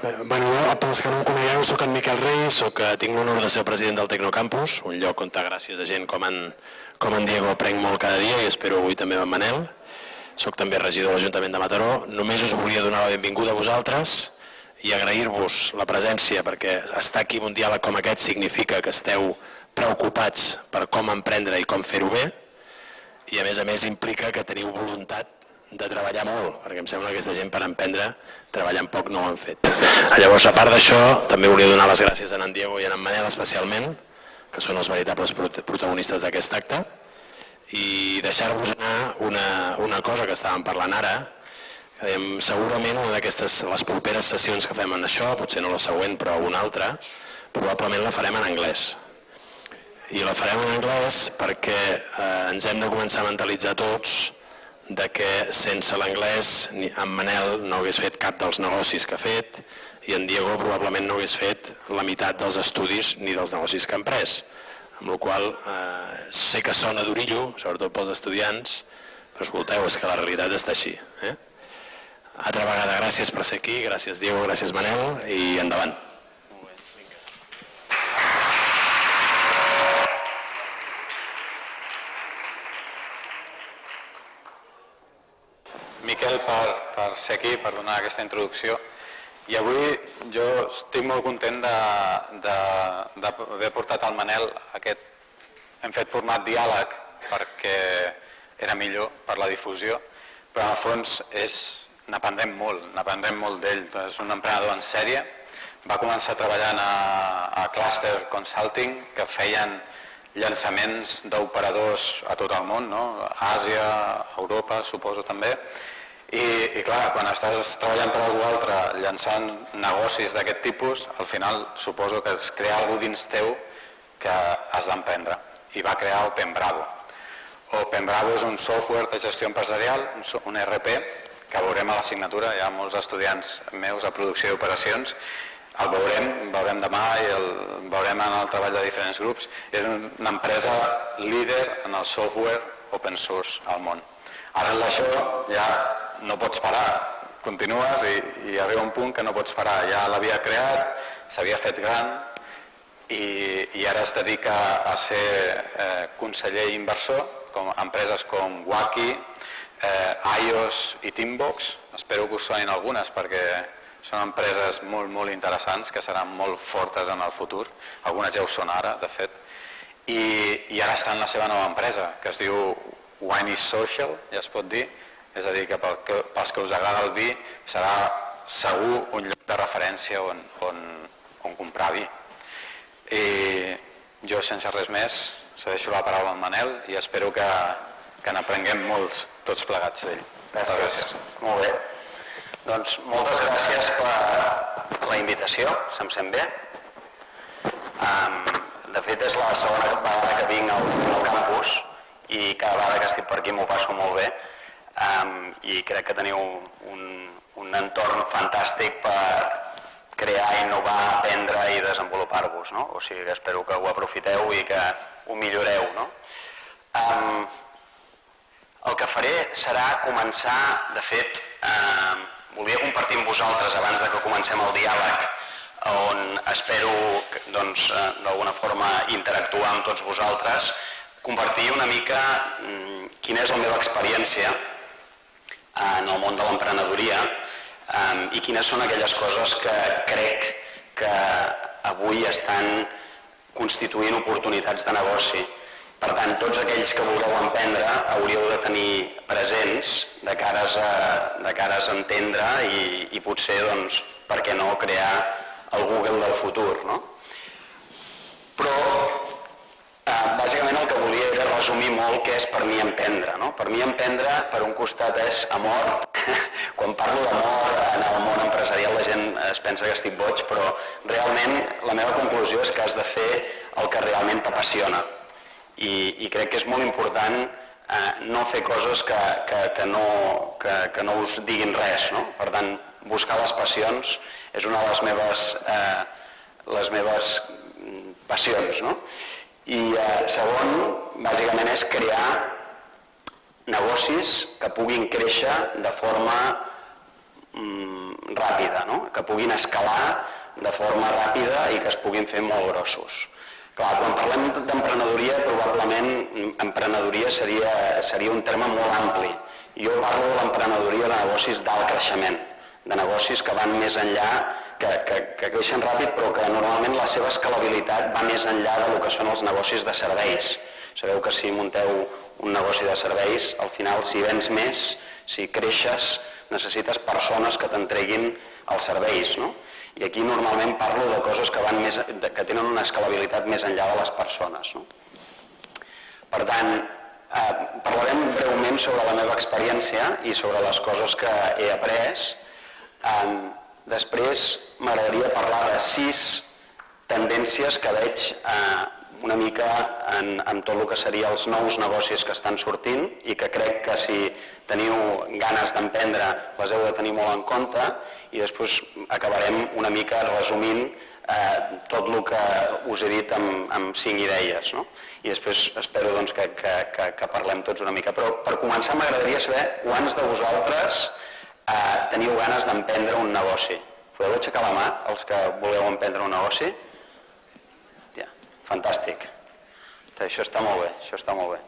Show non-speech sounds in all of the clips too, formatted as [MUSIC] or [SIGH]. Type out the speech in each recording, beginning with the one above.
Eh, bueno, jo, pels que no em conegueu, sóc en Miquel Rey, soc, eh, tinc l'honor de ser president del Tecnocampus, un lloc on gràcies a gent com en, com en Diego prenc molt cada dia i espero avui també amb Manel. Soc també regidor de l'Ajuntament de Mataró. Només us volia donar la benvinguda a vosaltres i agrair-vos la presència perquè estar aquí en un diàleg com aquest significa que esteu preocupats per com emprendre i com fer-ho bé i a més a més implica que teniu voluntat de treballar molt, perquè em sembla que aquesta gent per emprendre treballant poc no ho han fet. [CLEARS THROAT] Llavors, a part d'això, també volia donar les gràcies a en Diego i a en Manel especialment, que són els veritables protagonistes d'aquest acte, i deixar-vos anar una, una cosa que estàvem parlant ara, que dèiem, segurament una d'aquestes, les properes sessions que fem en això, potser no la següent però una altra, probablement la farem en anglès. I la farem en anglès perquè eh, ens hem de començar a mentalitzar tots de que sense l'anglès en Manel no hagués fet cap dels negocis que ha fet i en Diego probablement no hagués fet la meitat dels estudis ni dels negocis que ha emprès. Amb la qual eh, sé que sona d'orillo, sobretot pels estudiants, però escolteu, és que la realitat està així. Eh? Altra vegada, gràcies per ser aquí, gràcies Diego, gràcies Manel i endavant. Miquel per, per ser aquí, per donar aquesta introducció. I avui jo estic molt content d'haver portat al Manel aquest... Hem fet format diàleg perquè era millor per la difusió, però en el fons n'aprendrem molt, n'aprendrem molt d'ell. És un emprenedor en sèrie. Va començar treballant a, a Cluster Consulting, que feien llançaments d'operadors a tot el món, no? a Àsia, a Europa, suposo també, i, i clar, quan estàs treballant per algú altre, llançant negocis d'aquest tipus, al final suposo que es crea algú dins teu que has d'emprendre. I va crear Open Bravo. Open Bravo és un software de gestió empresarial, un RP, que veurem a l'assignatura, hi ha molts estudiants meus a producció i operacions, el veurem, veurem demà i el veurem en el treball de diferents grups. És una empresa líder en el software open source al món. Ara en això ja no pots parar, continues i, i arriba un punt que no pots parar. Ja l'havia creat, s'havia fet gran i, i ara es dedica a ser eh, conseller inversor com empreses com Waki, eh, iOS i Teambox. Espero que us sonin algunes perquè són empreses molt, molt interessants que seran molt fortes en el futur. Algunes ja ho són ara, de fet. I, i ara està en la seva nova empresa, que es diu Wine is Social, ja es pot dir, és a dir, que pels que us agrada el vi serà segur un lloc de referència on, on, on comprar vi. I jo, sense res més, cedeixo la paraula al Manel i espero que, que n'aprenguem molts tots plegats d'ell. Gràcies. gràcies. Molt bé. Doncs moltes gràcies per la invitació, se'm sent bé. Um, de fet, és la segona vegada que vinc al, al campus i cada vegada que estic per aquí m'ho passo molt bé um, i crec que teniu un, un entorn fantàstic per crear, innovar, aprendre i desenvolupar-vos. No? O sigui espero que ho aprofiteu i que ho milloreu. No? Um, el que faré serà començar, de fet, eh, volia compartir amb vosaltres abans de que comencem el diàleg on espero doncs, eh, d'alguna forma interactuar amb tots vosaltres, compartir una mica mm, quina és la meva experiència en el món de l'emprenedoria i quines són aquelles coses que crec que avui estan constituint oportunitats de negoci. Per tant, tots aquells que vulgueu emprendre hauríeu de tenir presents de cares a, de cares a entendre i, i potser, doncs, per què no, crear el Google del futur. No? Però Eh, bàsicament el que volia resumir molt què és per mi emprendre. No? Per mi emprendre, per un costat, és amor. [LAUGHS] Quan parlo d'amor en el món empresarial la gent es pensa que estic boig, però realment la meva conclusió és que has de fer el que realment t'apassiona. I, I crec que és molt important eh, no fer coses que, que, que, no, que, que no us diguin res. No? Per tant, buscar les passions és una de les meves, eh, les meves mm, passions. No? I eh, segon, bàsicament, és crear negocis que puguin créixer de forma mm, ràpida, no? que puguin escalar de forma ràpida i que es puguin fer molt grossos. Clar, quan parlem d'emprenedoria, probablement emprenedoria seria, seria un terme molt ampli. Jo parlo de l'emprenedoria de negocis d'alt creixement, de negocis que van més enllà, que, que, que creixen ràpid, però que normalment la seva escalabilitat va més enllà del que són els negocis de serveis. Sabeu que si munteu un negoci de serveis, al final, si vens més, si creixes, necessites persones que t'entreguin els serveis. No? I aquí normalment parlo de coses que, van més, que tenen una escalabilitat més enllà de les persones. No? Per tant, eh, parlarem breument sobre la meva experiència i sobre les coses que he après. Eh, després m'agradaria parlar de sis tendències que veig eh, una mica en, en tot el que seria els nous negocis que estan sortint i que crec que si teniu ganes d'emprendre les heu de tenir molt en compte i després acabarem una mica resumint eh, tot el que us he dit amb, amb cinc idees. No? I després espero doncs, que, que, que, que parlem tots una mica. Però per començar m'agradaria saber quants de vosaltres eh, teniu ganes d'emprendre un negoci. Podeu aixecar la mà, els que voleu emprendre un negoci? Fantàstic. Això està molt bé, això està molt bé.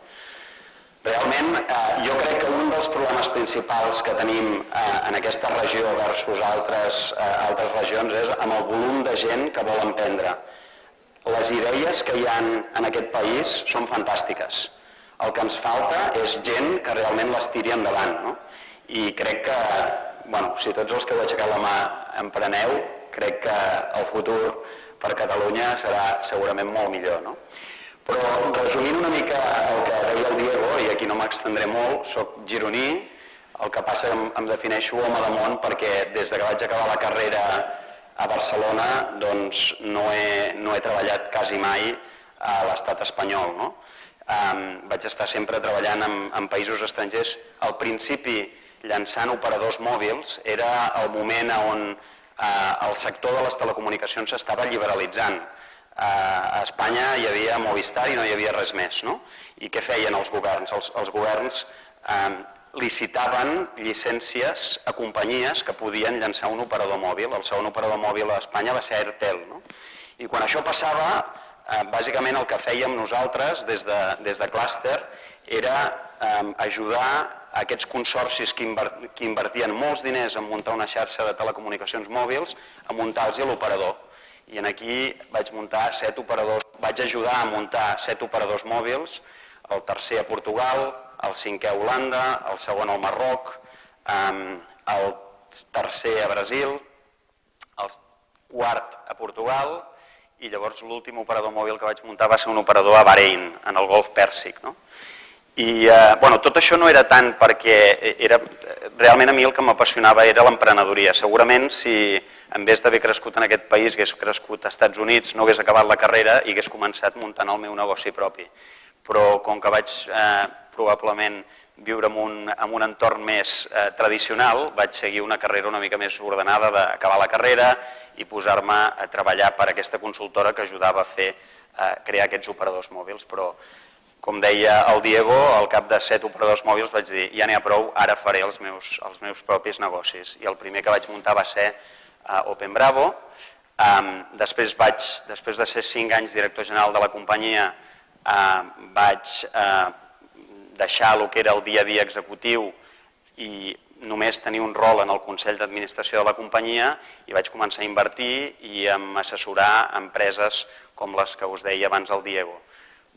Realment, eh, jo crec que un dels problemes principals que tenim eh, en aquesta regió versus altres, eh, altres regions és amb el volum de gent que vol emprendre. Les idees que hi ha en aquest país són fantàstiques. El que ens falta és gent que realment les tiri endavant. No? I crec que, bueno, si tots els que heu aixecat la mà empreneu, crec que el futur per Catalunya serà segurament molt millor. No? Però resumint una mica el que deia el Diego, i aquí no m'extendré molt, sóc gironí, el que passa em, em defineixo home de món perquè des de que vaig acabar la carrera a Barcelona doncs no he, no he treballat quasi mai a l'estat espanyol. No? Um, vaig estar sempre treballant en, en països estrangers. Al principi, llançant operadors mòbils, era el moment on eh, el sector de les telecomunicacions s'estava liberalitzant. Eh, a Espanya hi havia Movistar i no hi havia res més. No? I què feien els governs? Els, els governs eh, licitaven llicències a companyies que podien llançar un operador mòbil. El segon operador mòbil a Espanya va ser Airtel. No? I quan això passava, eh, bàsicament el que fèiem nosaltres des de, des de Cluster era eh, ajudar aquests consorcis que, invertien molts diners en muntar una xarxa de telecomunicacions mòbils, a muntar-los l'operador. I en aquí vaig muntar set operadors, vaig ajudar a muntar set operadors mòbils, el tercer a Portugal, el cinquè a Holanda, el segon al Marroc, el tercer a Brasil, el quart a Portugal i llavors l'últim operador mòbil que vaig muntar va ser un operador a Bahrein, en el golf Pèrsic. No? I eh, bueno, tot això no era tant perquè era, realment a mi el que m'apassionava era l'emprenedoria. Segurament si en vez d'haver crescut en aquest país hagués crescut als Estats Units, no hagués acabat la carrera i hagués començat muntant el meu negoci propi. Però com que vaig eh, probablement viure en un, en un entorn més eh, tradicional, vaig seguir una carrera una mica més ordenada d'acabar la carrera i posar-me a treballar per aquesta consultora que ajudava a fer eh, crear aquests operadors mòbils. Però com deia el Diego, al cap de set operadors mòbils vaig dir ja n'hi ha prou, ara faré els meus, els meus propis negocis. I el primer que vaig muntar va ser uh, Open Bravo. Um, després, vaig, després de ser cinc anys director general de la companyia, uh, vaig uh, deixar el que era el dia a dia executiu i només tenir un rol en el Consell d'Administració de la companyia i vaig començar a invertir i a assessorar empreses com les que us deia abans el Diego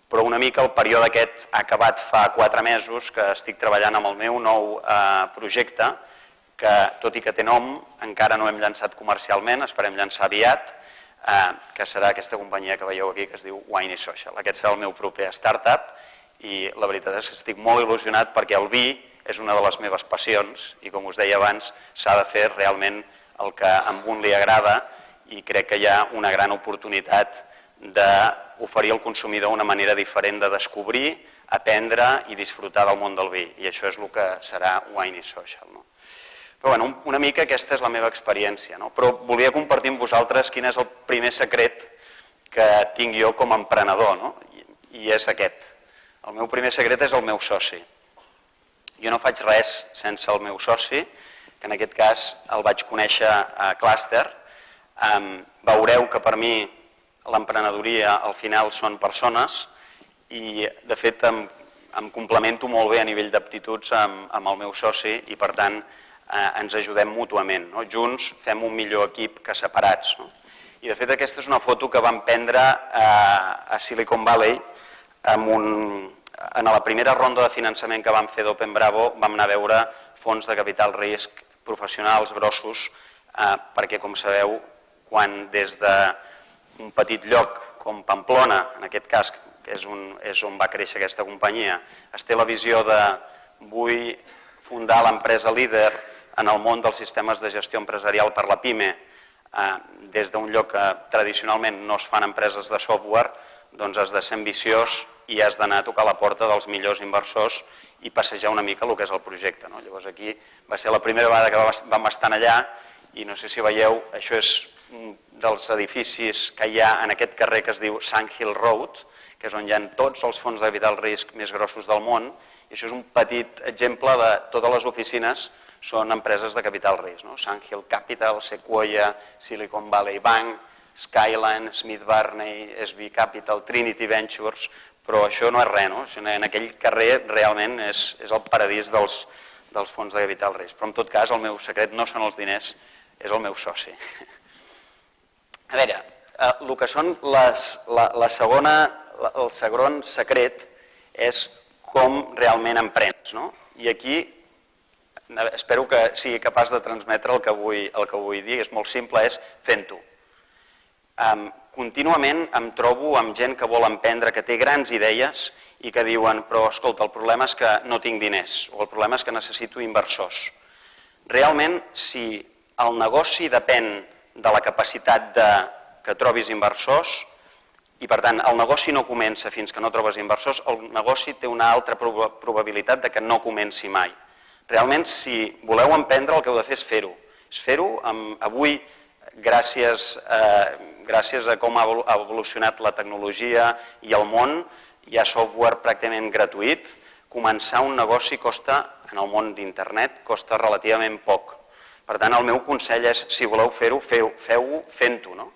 però una mica el període aquest ha acabat fa quatre mesos que estic treballant amb el meu nou eh, projecte, que tot i que té nom, encara no hem llançat comercialment, esperem llançar aviat, eh, que serà aquesta companyia que veieu aquí que es diu Wine Social. Aquest serà el meu proper startup i la veritat és que estic molt il·lusionat perquè el vi és una de les meves passions i com us deia abans s'ha de fer realment el que a un li agrada i crec que hi ha una gran oportunitat d'oferir al consumidor una manera diferent de descobrir, aprendre i disfrutar del món del vi. I això és el que serà Wine is Social. No? Però bueno, una mica aquesta és la meva experiència. No? Però volia compartir amb vosaltres quin és el primer secret que tinc jo com a emprenedor. No? I, I és aquest. El meu primer secret és el meu soci. Jo no faig res sense el meu soci. que en aquest cas el vaig conèixer a Cluster. Veureu que per mi l'emprenedoria al final són persones i de fet em, em complemento molt bé a nivell d'aptituds amb, amb el meu soci i per tant eh, ens ajudem mútuament. No? Junts fem un millor equip que separats. No? I de fet aquesta és una foto que vam prendre eh, a Silicon Valley amb un, en la primera ronda de finançament que vam fer d'Open Bravo vam anar a veure fons de capital risc professionals grossos eh, perquè com sabeu quan des d'un petit lloc com Pamplona, en aquest cas que és, un, és on va créixer aquesta companyia, es té la visió de vull fundar l'empresa líder en el món dels sistemes de gestió empresarial per la PIME, eh, des d'un lloc que tradicionalment no es fan empreses de software, doncs has de ser ambiciós i has d'anar a tocar la porta dels millors inversors i passejar una mica el que és el projecte. No? Llavors aquí va ser la primera vegada que vam estar allà i no sé si veieu, això és un dels edificis que hi ha en aquest carrer que es diu Sand Hill Road, que és on hi ha tots els fons de capital risc més grossos del món, i això és un petit exemple de totes les oficines són empreses de capital risc, no? Sandhill Capital, Sequoia, Silicon Valley Bank, Skyline, Smith Barney, SB Capital, Trinity Ventures, però això no és res, no? En aquell carrer realment és, és el paradís dels, dels fons de capital risc. Però en tot cas el meu secret no són els diners, és el meu soci. [LAUGHS] A veure, eh, el que són les, la, la segona, el segon secret és com realment emprens. No? I aquí espero que sigui capaç de transmetre el que vull, el que vull dir, és molt simple, és fent-ho. Um, contínuament em trobo amb gent que vol emprendre, que té grans idees i que diuen però escolta, el problema és que no tinc diners o el problema és que necessito inversors. Realment, si el negoci depèn de la capacitat de que trobis inversors i per tant el negoci no comença fins que no trobes inversors, el negoci té una altra probabilitat de que no comenci mai. Realment, si voleu emprendre, el que heu de fer és fer-ho. És fer-ho avui, gràcies, eh, gràcies a com ha evolucionat la tecnologia i el món, hi ha software pràcticament gratuït, començar un negoci costa, en el món d'internet, costa relativament poc. Per tant, el meu consell és, si voleu fer-ho, feu-ho feu fent-ho. No?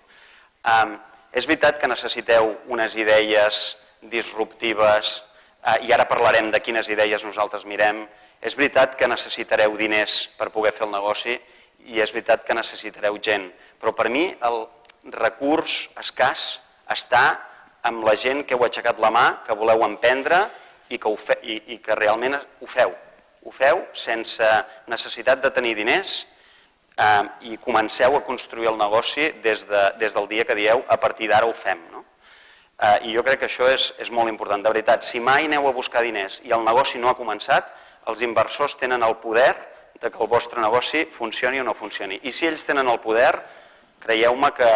Um, és veritat que necessiteu unes idees disruptives, eh, i ara parlarem de quines idees nosaltres mirem, és veritat que necessitareu diners per poder fer el negoci i és veritat que necessitareu gent, però per mi el recurs escàs està amb la gent que heu aixecat la mà, que voleu emprendre i que, ho fe, i, i que realment ho feu. Ho feu sense necessitat de tenir diners eh, i comenceu a construir el negoci des, de, des del dia que dieu a partir d'ara ho fem. No? Eh, I jo crec que això és, és molt important. De veritat, si mai aneu a buscar diners i el negoci no ha començat, els inversors tenen el poder de que el vostre negoci funcioni o no funcioni. I si ells tenen el poder, creieu-me que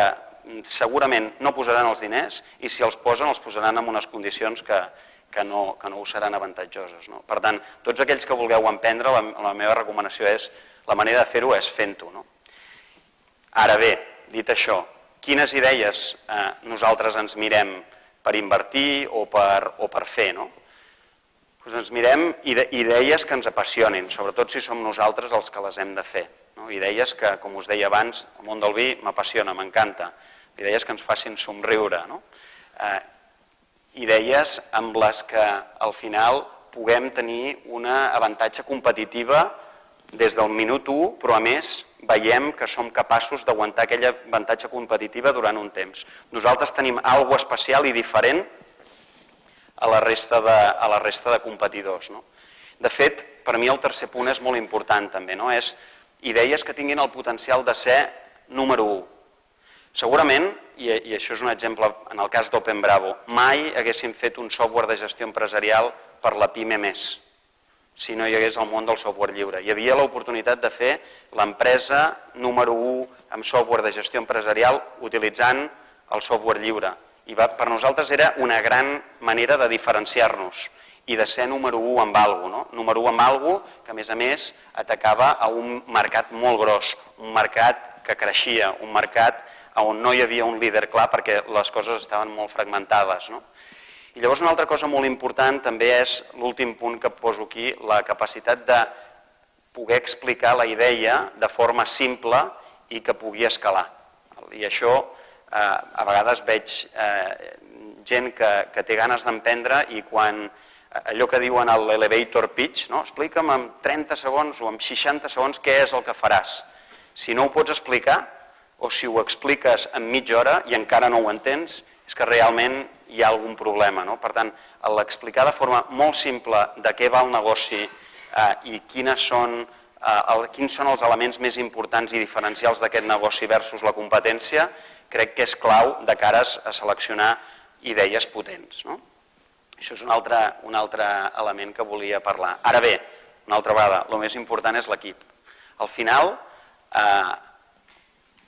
segurament no posaran els diners i si els posen els posaran en unes condicions que, que, no, que no us seran avantatjoses. No? Per tant, tots aquells que vulgueu emprendre, la, la meva recomanació és, la manera de fer-ho és fent-ho. No? Ara bé, dit això, quines idees eh, nosaltres ens mirem per invertir o per, o per fer? No? doncs ens mirem idees que ens apassionin, sobretot si som nosaltres els que les hem de fer. No? Idees que, com us deia abans, el món del vi m'apassiona, m'encanta. Idees que ens facin somriure. No? Eh, idees amb les que al final puguem tenir una avantatge competitiva des del minut 1, però a més veiem que som capaços d'aguantar aquella avantatge competitiva durant un temps. Nosaltres tenim alguna especial i diferent a la resta de, a la resta de competidors. No? De fet, per mi el tercer punt és molt important també, no? és idees que tinguin el potencial de ser número 1. Segurament, i, i això és un exemple en el cas d'Open Bravo, mai haguéssim fet un software de gestió empresarial per la PIME més, si no hi hagués el món del software lliure. Hi havia l'oportunitat de fer l'empresa número 1 amb software de gestió empresarial utilitzant el software lliure i va, per nosaltres era una gran manera de diferenciar-nos i de ser número 1 amb algo, no? número 1 amb algo que a més a més atacava a un mercat molt gros, un mercat que creixia, un mercat on no hi havia un líder clar perquè les coses estaven molt fragmentades. No? I llavors una altra cosa molt important també és l'últim punt que poso aquí, la capacitat de poder explicar la idea de forma simple i que pugui escalar. I això eh, a vegades veig eh, gent que, que té ganes d'emprendre i quan eh, allò que diuen l'elevator pitch, no? explica'm en 30 segons o en 60 segons què és el que faràs. Si no ho pots explicar o si ho expliques en mitja hora i encara no ho entens, és que realment hi ha algun problema. No? Per tant, l'explicar de forma molt simple de què va el negoci eh, i quines són, eh, el, quins són els elements més importants i diferencials d'aquest negoci versus la competència, crec que és clau de cares a seleccionar idees potents. No? Això és un altre, un altre element que volia parlar. Ara bé, una altra vegada, el més important és l'equip. Al final, eh,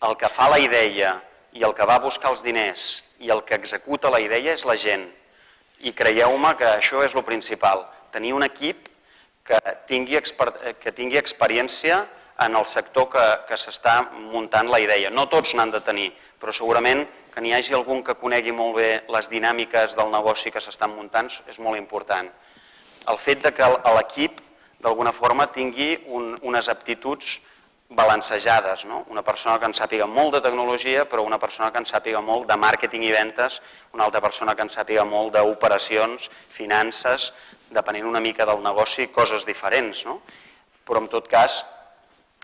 el que fa la idea i el que va buscar els diners i el que executa la idea és la gent. I creieu-me que això és el principal, tenir un equip que tingui, que tingui experiència en el sector que, que s'està muntant la idea. No tots n'han de tenir, però segurament que n'hi hagi algun que conegui molt bé les dinàmiques del negoci que s'estan muntant és molt important. El fet de que l'equip d'alguna forma tingui un, unes aptituds balancejades, no? una persona que en sàpiga molt de tecnologia però una persona que en sàpiga molt de màrqueting i ventes, una altra persona que en sàpiga molt d'operacions, finances, depenent una mica del negoci, coses diferents, no? però en tot cas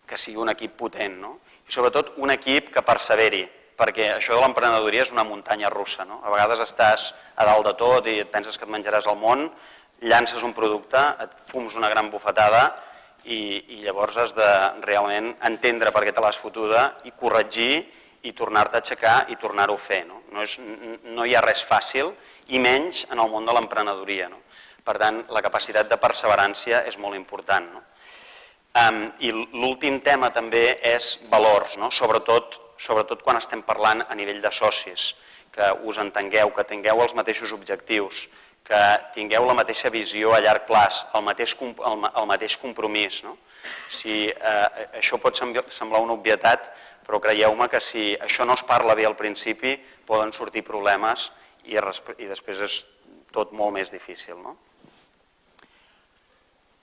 que sigui un equip potent no? i sobretot un equip que perseveri, perquè això de l'emprenedoria és una muntanya russa. No? A vegades estàs a dalt de tot i et penses que et menjaràs el món, llances un producte, et fums una gran bufetada i, i llavors has de realment entendre per què te l'has fotuda i corregir i tornar-te a aixecar i tornar-ho a fer. No? No, és, no hi ha res fàcil i menys en el món de l'emprenedoria. No? Per tant, la capacitat de perseverància és molt important. No? Um, I l'últim tema també és valors, no? sobretot, sobretot quan estem parlant a nivell de socis, que us entengueu, que tingueu els mateixos objectius, que tingueu la mateixa visió a llarg plaç, el mateix, el, el mateix compromís. No? Si, eh, això pot semblar una obvietat, però creieu-me que si això no es parla bé al principi, poden sortir problemes i, i després és tot molt més difícil. No?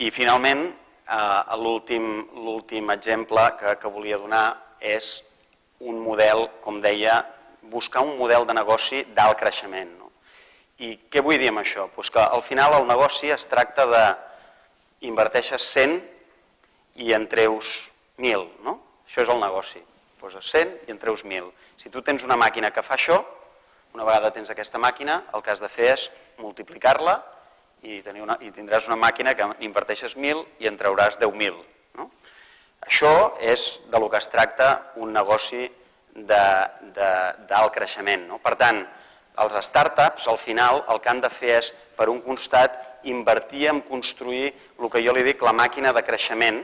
I finalment, eh, l'últim exemple que, que volia donar és un model, com deia, buscar un model de negoci d'alt creixement. I què vull dir amb això? Pues que al final el negoci es tracta de inverteixes 100 i en treus 1.000, no? Això és el negoci. Poses 100 i en treus 1.000. Si tu tens una màquina que fa això, una vegada tens aquesta màquina, el que has de fer és multiplicar-la i, tenir una, i tindràs una màquina que inverteixes 1.000 i en trauràs 10.000. No? Això és de lo que es tracta un negoci d'alt creixement. No? Per tant, els startups, al final, el que han de fer és, per un costat, invertir en construir el que jo li dic la màquina de creixement,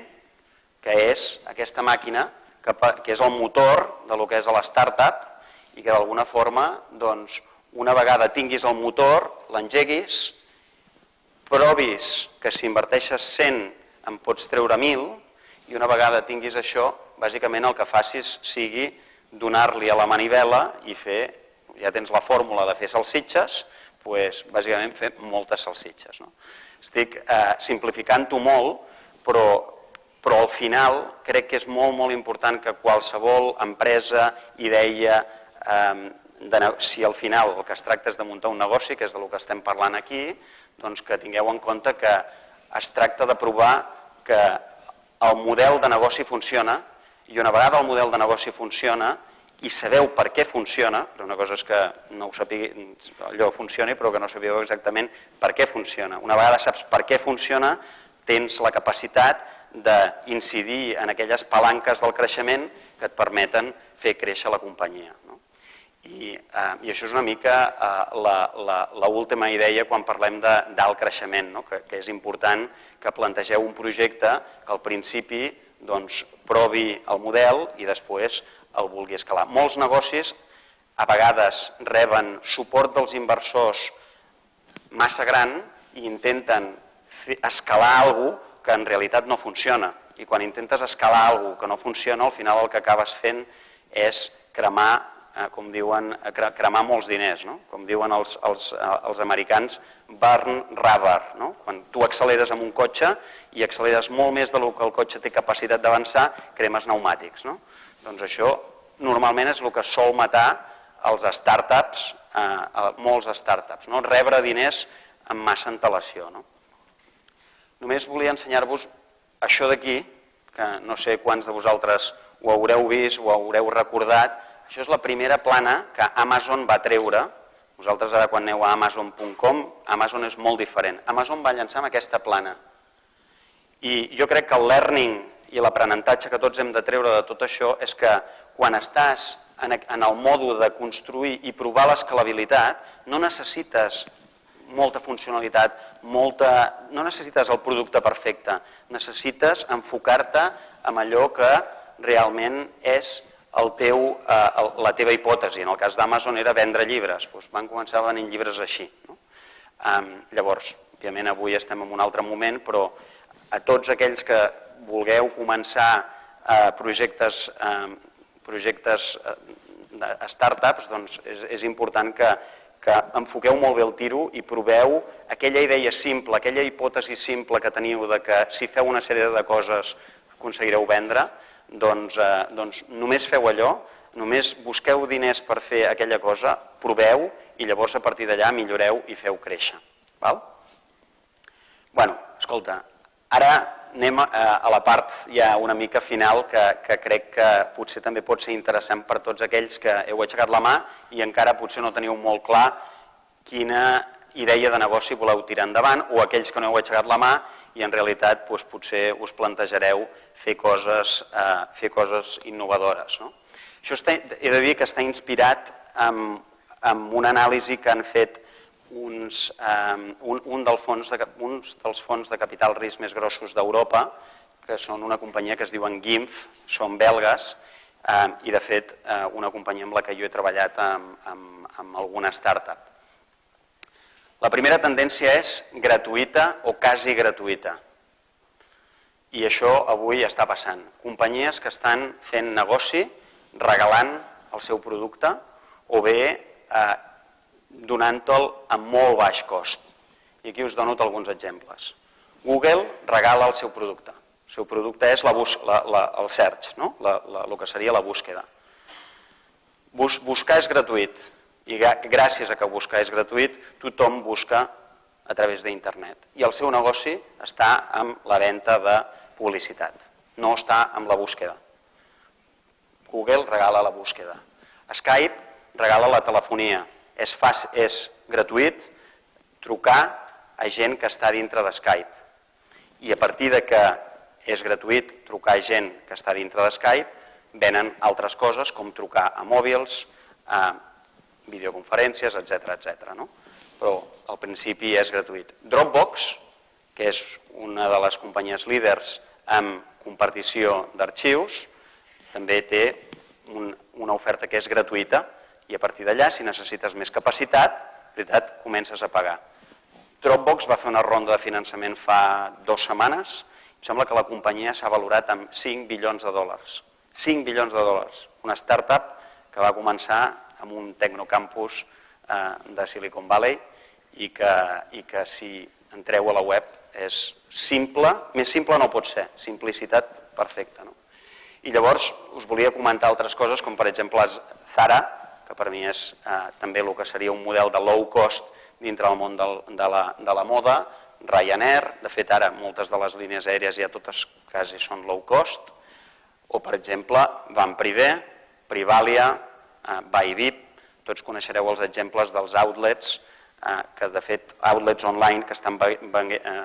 que és aquesta màquina que, que és el motor de lo que és la startup i que d'alguna forma, doncs, una vegada tinguis el motor, l'engeguis, provis que si inverteixes 100 en pots treure 1.000 i una vegada tinguis això, bàsicament el que facis sigui donar-li a la manivela i fer ja tens la fórmula de fer salsitxes, doncs, bàsicament fer moltes salsitxes. No? Estic eh, simplificant-ho molt, però, però al final crec que és molt, molt important que qualsevol empresa, idea, eh, de, si al final el que es tracta és de muntar un negoci, que és del que estem parlant aquí, doncs que tingueu en compte que es tracta de provar que el model de negoci funciona i una vegada el model de negoci funciona, i sabeu per què funciona, una cosa és que no ho sapigui, allò funcioni, però que no sabeu exactament per què funciona. Una vegada saps per què funciona, tens la capacitat d'incidir en aquelles palanques del creixement que et permeten fer créixer la companyia. No? I, eh, I això és una mica eh, l'última idea quan parlem d'alt creixement, no? que, que és important que plantegeu un projecte que al principi doncs, provi el model i després el vulgui escalar. Molts negocis a vegades reben suport dels inversors massa gran i intenten escalar alguna que en realitat no funciona. I quan intentes escalar alguna que no funciona, al final el que acabes fent és cremar eh, com diuen, cremar molts diners, no? com diuen els, els, eh, els americans, burn rubber. No? Quan tu acceleres amb un cotxe i acceleres molt més del que el cotxe té capacitat d'avançar, cremes pneumàtics. No? Doncs això normalment és el que sol matar els startups, eh, molts startups, no? rebre diners amb massa antelació. No? Només volia ensenyar-vos això d'aquí, que no sé quants de vosaltres ho haureu vist, ho haureu recordat, això és la primera plana que Amazon va treure. Vosaltres ara quan aneu a amazon.com, Amazon és molt diferent. Amazon va llançar amb aquesta plana. I jo crec que el learning i l'aprenentatge que tots hem de treure de tot això és que quan estàs en el mòdul de construir i provar l'escalabilitat, no necessites molta funcionalitat, molta... no necessites el producte perfecte, necessites enfocar-te en allò que realment és el teu, eh, la teva hipòtesi. En el cas d'Amazon era vendre llibres, doncs van començar a venir llibres així. No? Um, llavors, òbviament avui estem en un altre moment, però a tots aquells que vulgueu començar eh, projectes, eh, projectes eh, de startups, doncs és, és important que, que enfoqueu molt bé el tiro i proveu aquella idea simple, aquella hipòtesi simple que teniu de que si feu una sèrie de coses aconseguireu vendre, doncs, eh, doncs només feu allò, només busqueu diners per fer aquella cosa, proveu i llavors a partir d'allà milloreu i feu créixer. Val? bueno, escolta, ara anem a, a la part ja una mica final que, que crec que potser també pot ser interessant per tots aquells que heu aixecat la mà i encara potser no teniu molt clar quina idea de negoci voleu tirar endavant o aquells que no heu aixecat la mà i en realitat doncs, potser us plantejareu fer coses, eh, fer coses innovadores. No? Això està, he de dir que està inspirat en, en una anàlisi que han fet uns, eh, un, un, del fons de, uns dels fons de capital risc més grossos d'Europa, que són una companyia que es diuen GIMF, són belgues, eh, i de fet eh, una companyia amb la que jo he treballat amb, amb, amb alguna startup. La primera tendència és gratuïta o quasi gratuïta. I això avui està passant. Companyies que estan fent negoci regalant el seu producte o bé eh, donant-te'l a molt baix cost. I aquí us dono alguns exemples. Google regala el seu producte. El seu producte és la bus, la, la, el search, no? la, la, el que seria la búsqueda. Bus, buscar és gratuït i gràcies a que buscar és gratuït, tothom busca a través d'internet. I el seu negoci està amb la venda de publicitat, no està amb la búsqueda. Google regala la búsqueda. Skype regala la telefonia. És, fàcil, és gratuït trucar a gent que està dintre de Skype. I a partir de que és gratuït trucar a gent que està dintre de Skype, venen altres coses com trucar a mòbils, a videoconferències, etc etc. No? Però al principi és gratuït. Dropbox, que és una de les companyies líders en compartició d'arxius, també té un, una oferta que és gratuïta i a partir d'allà, si necessites més capacitat, veritat, comences a pagar. Dropbox va fer una ronda de finançament fa dues setmanes, em sembla que la companyia s'ha valorat amb 5 bilions de dòlars. 5 bilions de dòlars. Una startup que va començar amb un tecnocampus eh, de Silicon Valley i que, i que si entreu a la web és simple, més simple no pot ser, simplicitat perfecta. No? I llavors us volia comentar altres coses, com per exemple Zara, que per mi és eh, també el que seria un model de low cost dintre del món del, de, la, de la moda, Ryanair, de fet ara moltes de les línies aèries ja totes quasi són low cost, o per exemple Van Privé, Privalia, eh, Bybit, tots coneixereu els exemples dels outlets, eh, que de fet outlets online que estan eh,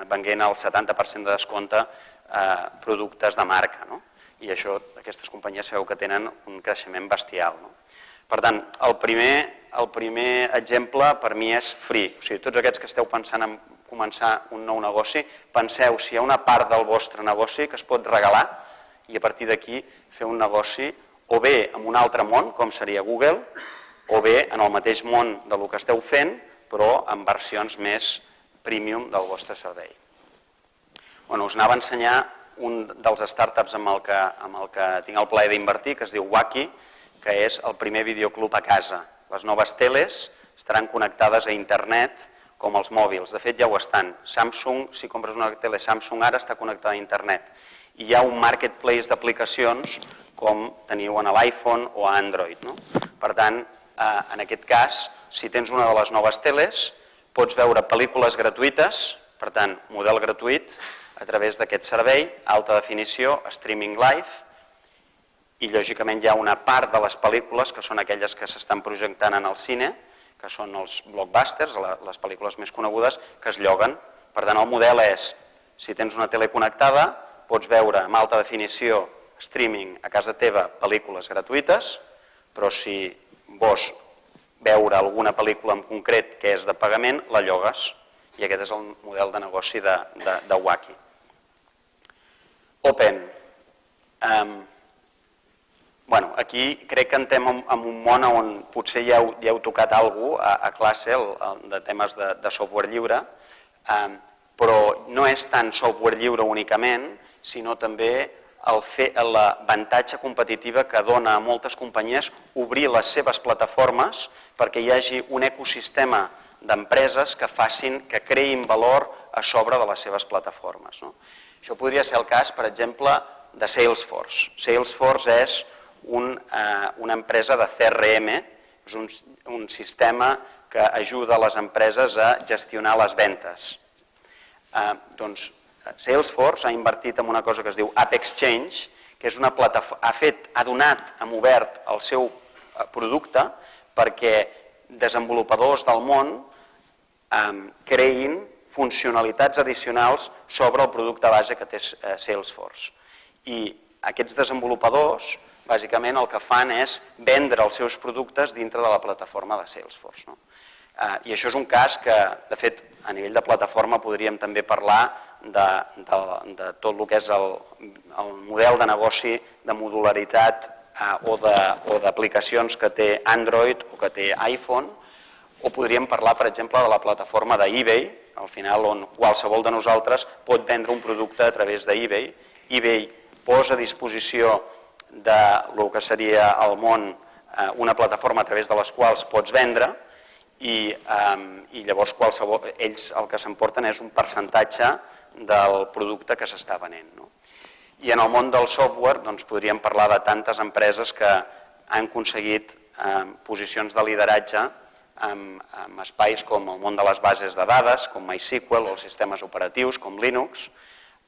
venguent al 70% de descompte eh, productes de marca. No? I això, aquestes companyies sabeu que tenen un creixement bestial. No? Per tant, el primer, el primer exemple per mi és free. O sigui, tots aquests que esteu pensant en començar un nou negoci, penseu si hi ha una part del vostre negoci que es pot regalar i a partir d'aquí fer un negoci o bé en un altre món, com seria Google, o bé en el mateix món de lo que esteu fent, però en versions més premium del vostre servei. Bueno, us anava a ensenyar un dels startups amb el que, amb el que tinc el plaer d'invertir, que es diu Wacky, que és el primer videoclub a casa. Les noves teles estaran connectades a internet com els mòbils. De fet, ja ho estan. Samsung, si compres una tele Samsung ara, està connectada a internet. I hi ha un marketplace d'aplicacions com teniu en l'iPhone o a Android. No? Per tant, eh, en aquest cas, si tens una de les noves teles, pots veure pel·lícules gratuïtes, per tant, model gratuït, a través d'aquest servei, alta definició, streaming live, i lògicament hi ha una part de les pel·lícules que són aquelles que s'estan projectant en el cine, que són els blockbusters, les pel·lícules més conegudes, que es lloguen. Per tant, el model és, si tens una tele connectada, pots veure amb alta definició, streaming a casa teva, pel·lícules gratuïtes, però si vols veure alguna pel·lícula en concret que és de pagament, la llogues. I aquest és el model de negoci de, de, de Waki. Open. Um, Bueno, aquí crec que entrem en, en un món on potser ja heu, ja heu tocat alguna a, a classe el, el, de temes de, de software lliure, eh, però no és tant software lliure únicament, sinó també l'avantatge competitiva que dona a moltes companyies obrir les seves plataformes perquè hi hagi un ecosistema d'empreses que facin, que creïn valor a sobre de les seves plataformes. No? Això podria ser el cas, per exemple, de Salesforce. Salesforce és un, eh, una empresa de CRM, és un, un sistema que ajuda les empreses a gestionar les ventes. Eh, doncs Salesforce ha invertit en una cosa que es diu App Exchange, que és una plataforma, ha fet, ha donat, ha obert el seu eh, producte perquè desenvolupadors del món eh, creïn funcionalitats addicionals sobre el producte base que té eh, Salesforce. I aquests desenvolupadors bàsicament el que fan és vendre els seus productes dintre de la plataforma de Salesforce. No? Eh, I això és un cas que, de fet, a nivell de plataforma podríem també parlar de, de, de tot el que és el, el model de negoci de modularitat eh, o d'aplicacions que té Android o que té iPhone, o podríem parlar, per exemple, de la plataforma d'eBay, al final on qualsevol de nosaltres pot vendre un producte a través d'eBay. eBay posa a disposició de lo que seria el món eh, una plataforma a través de les quals pots vendre i, eh, i llavors qualsevol, ells el que s'emporten és un percentatge del producte que s'està venent. No? I en el món del software doncs, podríem parlar de tantes empreses que han aconseguit eh, posicions de lideratge en espais com el món de les bases de dades, com MySQL o els sistemes operatius com Linux,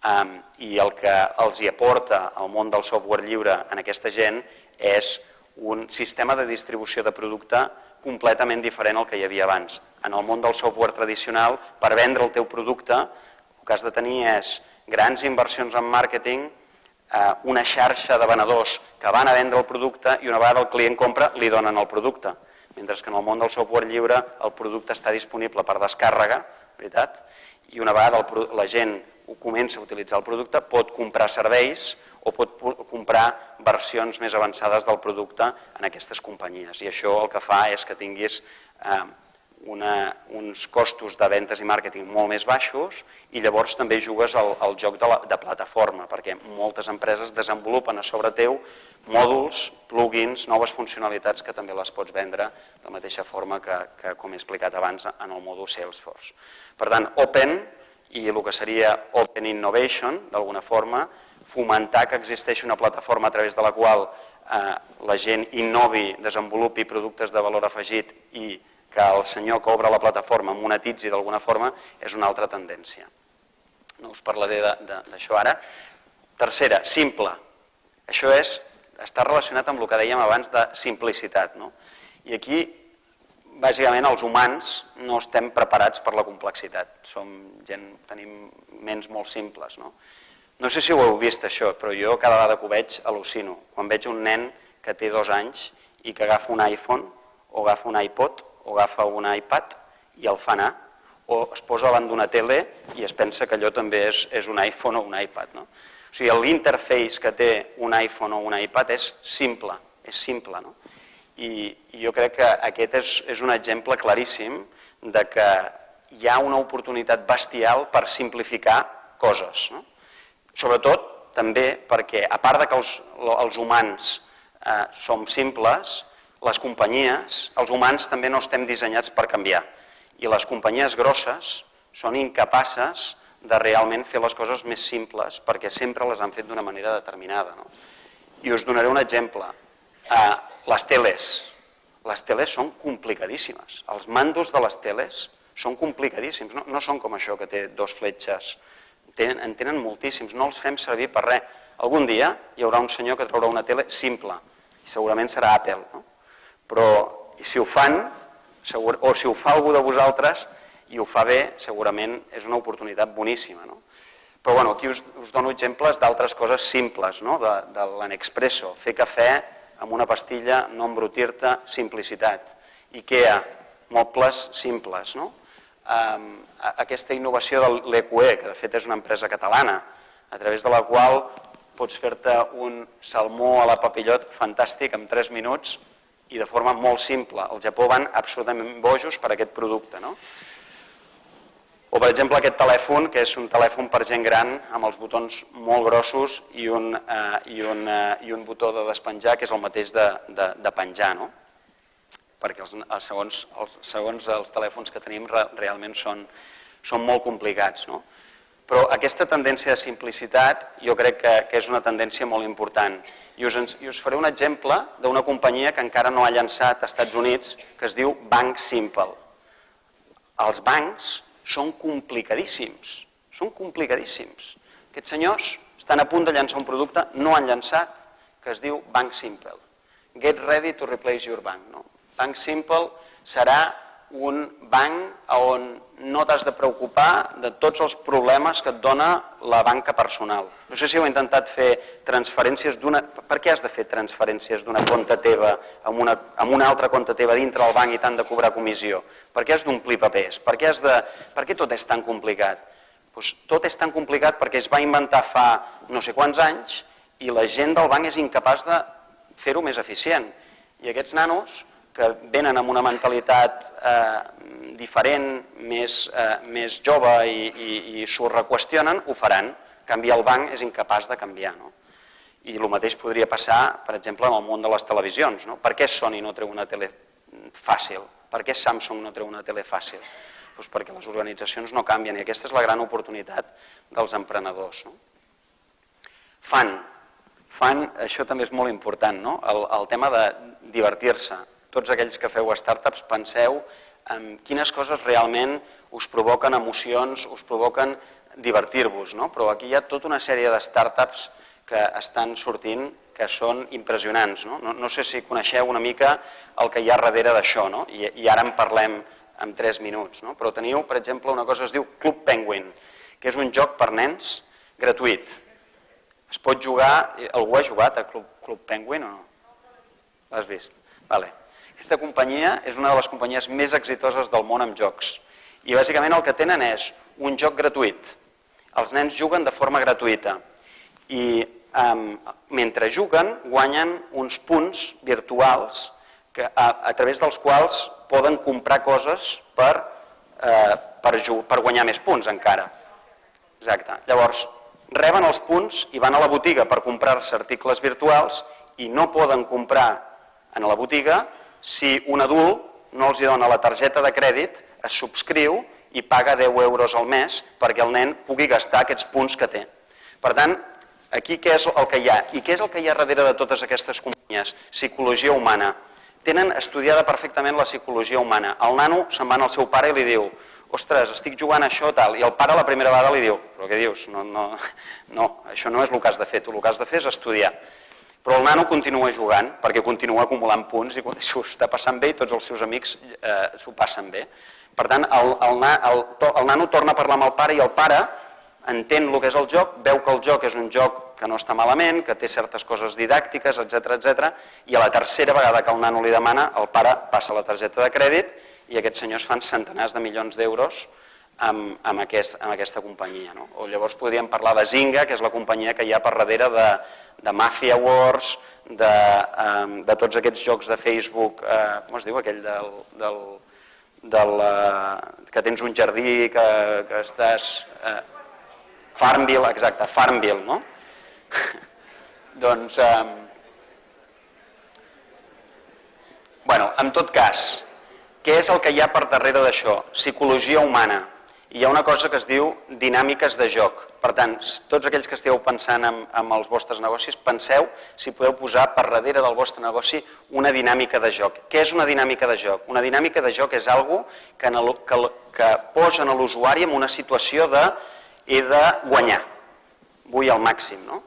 I el que els hi aporta el món del software lliure en aquesta gent és un sistema de distribució de producte completament diferent al que hi havia abans. En el món del software tradicional, per vendre el teu producte, el que has de tenir és grans inversions en màrqueting, eh, una xarxa de venedors que van a vendre el producte i una vegada el client compra, li donen el producte. Mentre que en el món del software lliure el producte està disponible per descàrrega, veritat? I una vegada la gent comença a utilitzar el producte, pot comprar serveis o pot comprar versions més avançades del producte en aquestes companyies. I això el que fa és que tinguis eh, una, uns costos de ventes i màrqueting molt més baixos i llavors també jugues al, al joc de, la, de plataforma, perquè moltes empreses desenvolupen a sobre teu mòduls, plugins, noves funcionalitats que també les pots vendre de la mateixa forma que, que com he explicat abans, en el mòdul Salesforce. Per tant, Open i el que seria Open Innovation, d'alguna forma, fomentar que existeixi una plataforma a través de la qual eh, la gent innovi, desenvolupi productes de valor afegit i que el senyor que obre la plataforma monetitzi d'alguna forma és una altra tendència. No us parlaré d'això ara. Tercera, simple. Això és, està relacionat amb el que dèiem abans de simplicitat. No? I aquí bàsicament els humans no estem preparats per la complexitat. Som gent, tenim ments molt simples. No? no sé si ho heu vist això, però jo cada vegada que ho veig al·lucino. Quan veig un nen que té dos anys i que agafa un iPhone o agafa un iPod o agafa un iPad i el fa anar, o es posa davant d'una tele i es pensa que allò també és, és un iPhone o un iPad. No? O sigui, l'interface que té un iPhone o un iPad és simple, és simple. No? I, i jo crec que aquest és, és un exemple claríssim de que hi ha una oportunitat bestial per simplificar coses. No? Sobretot també perquè, a part de que els, els humans eh, som simples, les companyies, els humans també no estem dissenyats per canviar. I les companyies grosses són incapaces de realment fer les coses més simples perquè sempre les han fet d'una manera determinada. No? I us donaré un exemple. Eh, les teles. Les teles són complicadíssimes. Els mandos de les teles són complicadíssims. No, no són com això que té dos fletxes. Tenen, en tenen moltíssims. No els fem servir per res. Algun dia hi haurà un senyor que traurà una tele simple i segurament serà Apple. No? Però si ho fan, segur, o si ho fa algú de vosaltres i ho fa bé, segurament és una oportunitat boníssima. No? Però bueno, aquí us, us dono exemples d'altres coses simples, no? de, de l'Anexpresso, fer cafè amb una pastilla, no embrutir-te, simplicitat. IKEA, mobles simples. No? Aquesta innovació de l'EQE, que de fet és una empresa catalana, a través de la qual pots fer-te un salmó a la papillot fantàstic en 3 minuts i de forma molt simple. Al Japó van absolutament bojos per aquest producte. No? O, per exemple, aquest telèfon, que és un telèfon per gent gran, amb els botons molt grossos i un, eh, i un, eh, i un botó de despenjar, que és el mateix de, de, de penjar, no? perquè els, els, segons, els, segons els telèfons que tenim re, realment són, són molt complicats. No? Però aquesta tendència de simplicitat jo crec que, que és una tendència molt important. I us, I us faré un exemple d'una companyia que encara no ha llançat als Estats Units, que es diu Bank Simple. Els bancs són complicadíssims, són complicadíssims. Aquests senyors estan a punt de llançar un producte, no han llançat, que es diu Bank Simple. Get ready to replace your bank. No? Bank Simple serà un banc on no t'has de preocupar de tots els problemes que et dona la banca personal. No sé si heu intentat fer transferències d'una... Per què has de fer transferències d'una compte teva amb una, amb una altra compte teva dintre del banc i t'han de cobrar comissió? Per què has d'omplir papers? Per què, has de... per què tot és tan complicat? Pues tot és tan complicat perquè es va inventar fa no sé quants anys i la gent del banc és incapaç de fer-ho més eficient. I aquests nanos que venen amb una mentalitat eh, diferent, més, eh, més jove i, i, i s'ho reqüestionen, ho faran. Canviar el banc és incapaç de canviar. No? I el mateix podria passar, per exemple, en el món de les televisions. No? Per què Sony no treu una tele fàcil? Per què Samsung no treu una tele fàcil? Pues perquè les organitzacions no canvien i aquesta és la gran oportunitat dels emprenedors. No? Fan. Fan, això també és molt important, no? el, el tema de divertir-se tots aquells que feu startups, penseu en quines coses realment us provoquen emocions, us provoquen divertir-vos, no? però aquí hi ha tota una sèrie de startups que estan sortint que són impressionants. No? No, no sé si coneixeu una mica el que hi ha darrere d'això, no? I, i ara en parlem en 3 minuts. No? Però teniu, per exemple, una cosa que es diu Club Penguin, que és un joc per nens gratuït. Es pot jugar... Algú ha jugat a Club, Club Penguin o no? L'has vist? Vale. Aquesta companyia és una de les companyies més exitoses del món amb jocs. I bàsicament el que tenen és un joc gratuït. Els nens juguen de forma gratuïta i um, mentre juguen guanyen uns punts virtuals que, a, a través dels quals poden comprar coses per, eh, per, per guanyar més punts encara. Exacte. Llavors, reben els punts i van a la botiga per comprar-se articles virtuals i no poden comprar en la botiga si un adult no els dona la targeta de crèdit, es subscriu i paga 10 euros al mes perquè el nen pugui gastar aquests punts que té. Per tant, aquí què és el que hi ha? I què és el que hi ha darrere de totes aquestes companyies? Psicologia humana. Tenen estudiada perfectament la psicologia humana. El nano se'n va al seu pare i li diu ostres, estic jugant això tal, i el pare la primera vegada li diu, però què dius? No, no, no, això no és el que has de fer, tu el que has de fer és estudiar. Però el nano continua jugant perquè continua acumulant punts i s'ho està passant bé i tots els seus amics eh, s'ho passen bé. Per tant, el, el, el, el nano torna a parlar amb el pare i el pare entén el que és el joc, veu que el joc és un joc que no està malament, que té certes coses didàctiques, etc etc. i a la tercera vegada que el nano li demana, el pare passa la targeta de crèdit i aquests senyors fan centenars de milions d'euros amb, amb, aquest, amb aquesta companyia. No? O llavors podríem parlar de Zynga, que és la companyia que hi ha per darrere de, de Mafia Wars, de, um, de tots aquests jocs de Facebook, uh, com es diu aquell del, del, del, uh, que tens un jardí, que, que estàs... Uh, Farmville, exacte, Farmville, no? [LAUGHS] doncs, um, bueno, en tot cas, què és el que hi ha per darrere d'això? Psicologia humana. Hi ha una cosa que es diu dinàmiques de joc. Per tant, tots aquells que esteu pensant en, en els vostres negocis, penseu si podeu posar per darrere del vostre negoci una dinàmica de joc. Què és una dinàmica de joc? Una dinàmica de joc és algo que, en el, que, que posa a l'usuari en una situació de he de guanyar, vull al màxim. No?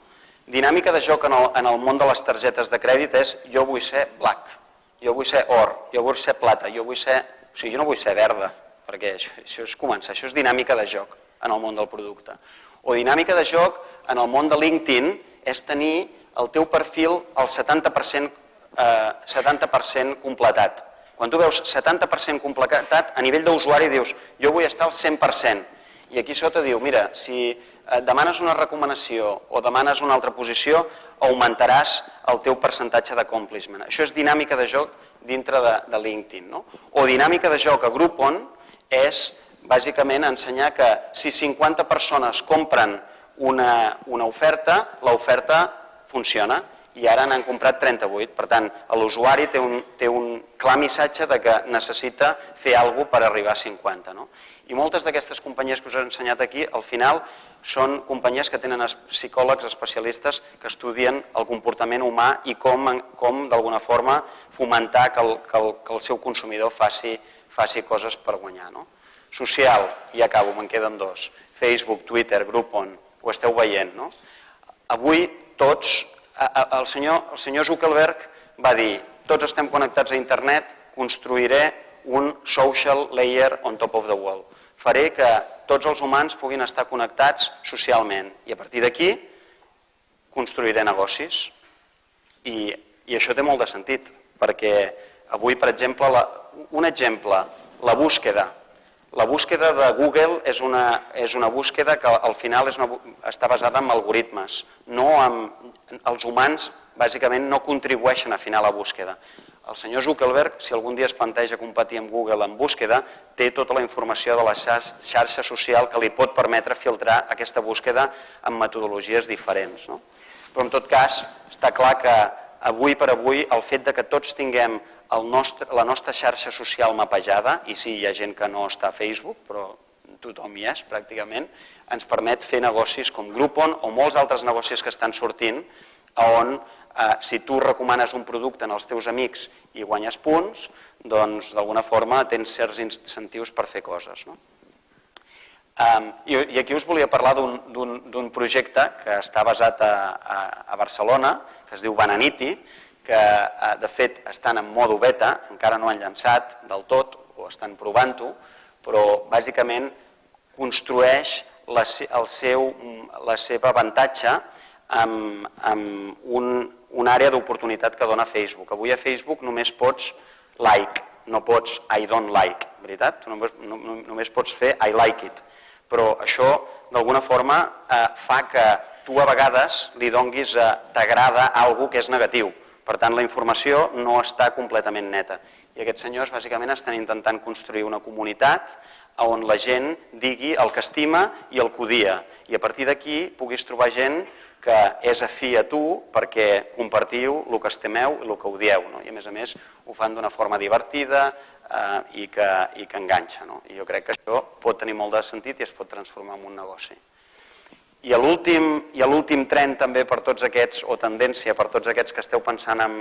Dinàmica de joc en el, en el món de les targetes de crèdit és jo vull ser black, jo vull ser or, jo vull ser plata, jo vull ser... O sigui, jo no vull ser verda, perquè això, això és començar, això és dinàmica de joc en el món del producte. O dinàmica de joc en el món de LinkedIn és tenir el teu perfil al 70%, eh, 70 completat. Quan tu veus 70% completat, a nivell d'usuari dius jo vull estar al 100%. I aquí sota diu, mira, si eh, demanes una recomanació o demanes una altra posició, augmentaràs el teu percentatge d'accomplishment. Això és dinàmica de joc dintre de, de LinkedIn. No? O dinàmica de joc a Groupon és bàsicament ensenyar que si 50 persones compren una, una oferta, l'oferta funciona i ara n'han comprat 38. Per tant, l'usuari té, un, té un clar missatge de que necessita fer alguna per arribar a 50. No? I moltes d'aquestes companyies que us he ensenyat aquí, al final, són companyies que tenen psicòlegs especialistes que estudien el comportament humà i com, com d'alguna forma, fomentar que el, que el, que el seu consumidor faci, faci coses per guanyar. No? Social, i acabo, me'n queden dos. Facebook, Twitter, Groupon, ho esteu veient, no? Avui tots, el senyor, el senyor Zuckerberg va dir tots estem connectats a internet, construiré un social layer on top of the wall. Faré que tots els humans puguin estar connectats socialment i a partir d'aquí construiré negocis. I, I això té molt de sentit, perquè avui, per exemple, la, un exemple, la búsqueda la búsqueda de Google és una, és una búsqueda que al final és una, està basada en algoritmes. No en, els humans, bàsicament, no contribueixen a afinar la búsqueda. El senyor Zuckerberg, si algun dia es planteja competir amb Google en búsqueda, té tota la informació de la xarxa social que li pot permetre filtrar aquesta búsqueda amb metodologies diferents. No? Però en tot cas, està clar que avui per avui el fet de que tots tinguem nostre, la nostra xarxa social mapejada, i sí, hi ha gent que no està a Facebook, però tothom hi és pràcticament, ens permet fer negocis com Groupon o molts altres negocis que estan sortint, on eh, si tu recomanes un producte en els teus amics i guanyes punts, doncs d'alguna forma tens certs incentius per fer coses. No? I, I aquí us volia parlar d'un projecte que està basat a, a, a Barcelona, que es diu Bananiti, que eh, de fet estan en modo beta, encara no han llançat del tot o estan provant-ho, però bàsicament construeix la, el seu, la seva avantatge amb, amb un, una àrea d'oportunitat que dona Facebook. Avui a Facebook només pots like, no pots I don't like, veritat? Tu només, no, només pots fer I like it. Però això, d'alguna forma, eh, fa que tu a vegades li donguis eh, t'agrada algú que és negatiu per tant, la informació no està completament neta. I aquests senyors bàsicament estan intentant construir una comunitat on la gent digui el que estima i el que odia. I a partir d'aquí puguis trobar gent que és afí a tu perquè compartiu el que estimeu i el que odieu. No? I a més a més ho fan d'una forma divertida eh, i, que, i que enganxa. No? I jo crec que això pot tenir molt de sentit i es pot transformar en un negoci. I l'últim tren també per tots aquests, o tendència per tots aquests que esteu pensant en,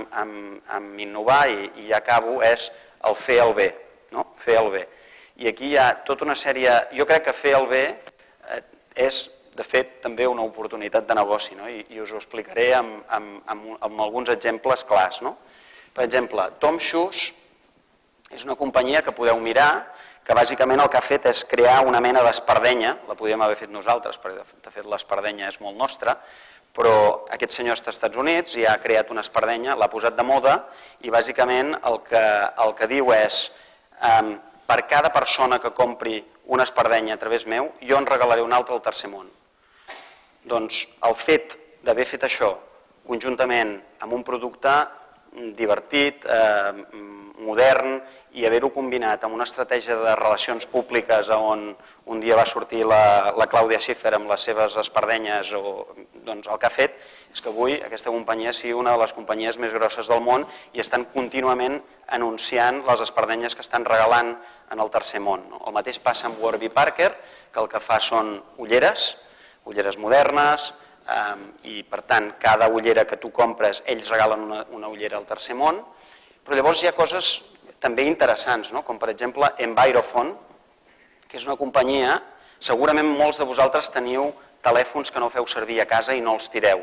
innovar, i, i ja acabo, és el fer el bé, no? fer el bé. I aquí hi ha tota una sèrie... Jo crec que fer el bé eh, és, de fet, també una oportunitat de negoci, no? I, i us ho explicaré amb, amb, amb, amb alguns exemples clars. No? Per exemple, Tom Shoes és una companyia que podeu mirar, que bàsicament el que ha fet és crear una mena d'espardenya, la podíem haver fet nosaltres, perquè de fet l'espardenya és molt nostra, però aquest senyor està als Estats Units i ha creat una espardenya, l'ha posat de moda i bàsicament el que, el que diu és um, per cada persona que compri una espardenya a través meu, jo en regalaré una altra al tercer món. Doncs el fet d'haver fet això conjuntament amb un producte divertit, eh, modern i haver-ho combinat amb una estratègia de relacions públiques on un dia va sortir la, la Clàudia Schiffer amb les seves espardenyes o doncs el que ha fet és que avui aquesta companyia sigui una de les companyies més grosses del món i estan contínuament anunciant les espardenyes que estan regalant en el tercer món. No? El mateix passa amb Warby Parker, que el que fa són ulleres, ulleres modernes, eh, i per tant cada ullera que tu compres ells regalen una, una ullera al tercer món, però llavors hi ha coses també interessants, no? com per exemple Envirofon, que és una companyia, segurament molts de vosaltres teniu telèfons que no feu servir a casa i no els tireu.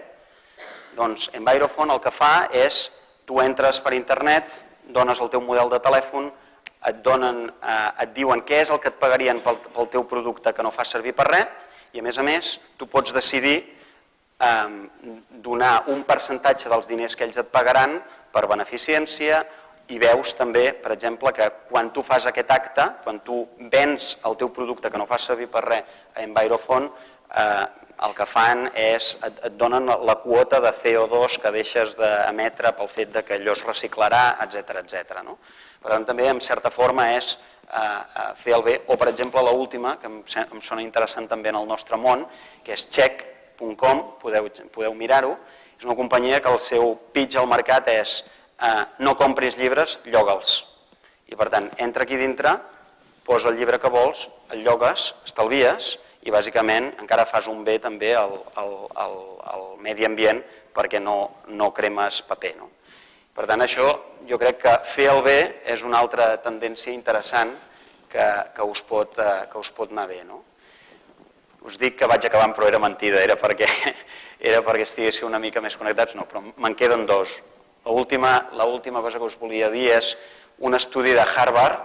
Doncs Envirofon el que fa és, tu entres per internet, dones el teu model de telèfon, et, donen, eh, et diuen què és el que et pagarien pel, pel teu producte que no fas servir per res, i a més a més tu pots decidir eh, donar un percentatge dels diners que ells et pagaran per beneficència i veus també, per exemple, que quan tu fas aquest acte, quan tu vens el teu producte que no fas servir per res a Envirofon, eh, el que fan és, et, et donen la quota de CO2 que deixes d'emetre pel fet de que allò es reciclarà, etc etc. No? Per tant, també, en certa forma, és eh, eh, fer el bé. O, per exemple, l última, que em, em sona interessant també en el nostre món, que és check.com, podeu, podeu mirar-ho, és una companyia que el seu pitch al mercat és eh, no compris llibres, lloga'ls. I, per tant, entra aquí dintre, posa el llibre que vols, el llogues, estalvies, i bàsicament encara fas un bé també al, al, al, al medi ambient perquè no, no cremes paper. No? Per tant, això jo crec que fer el bé és una altra tendència interessant que, que, us, pot, eh, que us pot anar bé. No? Us dic que vaig acabant, però era mentida, era perquè, [LAUGHS] era perquè estiguéssiu una mica més connectats, no, però me'n queden dos. L'última cosa que us volia dir és un estudi de Harvard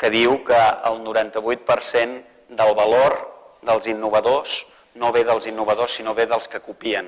que diu que el 98% del valor dels innovadors no ve dels innovadors, sinó ve dels que copien,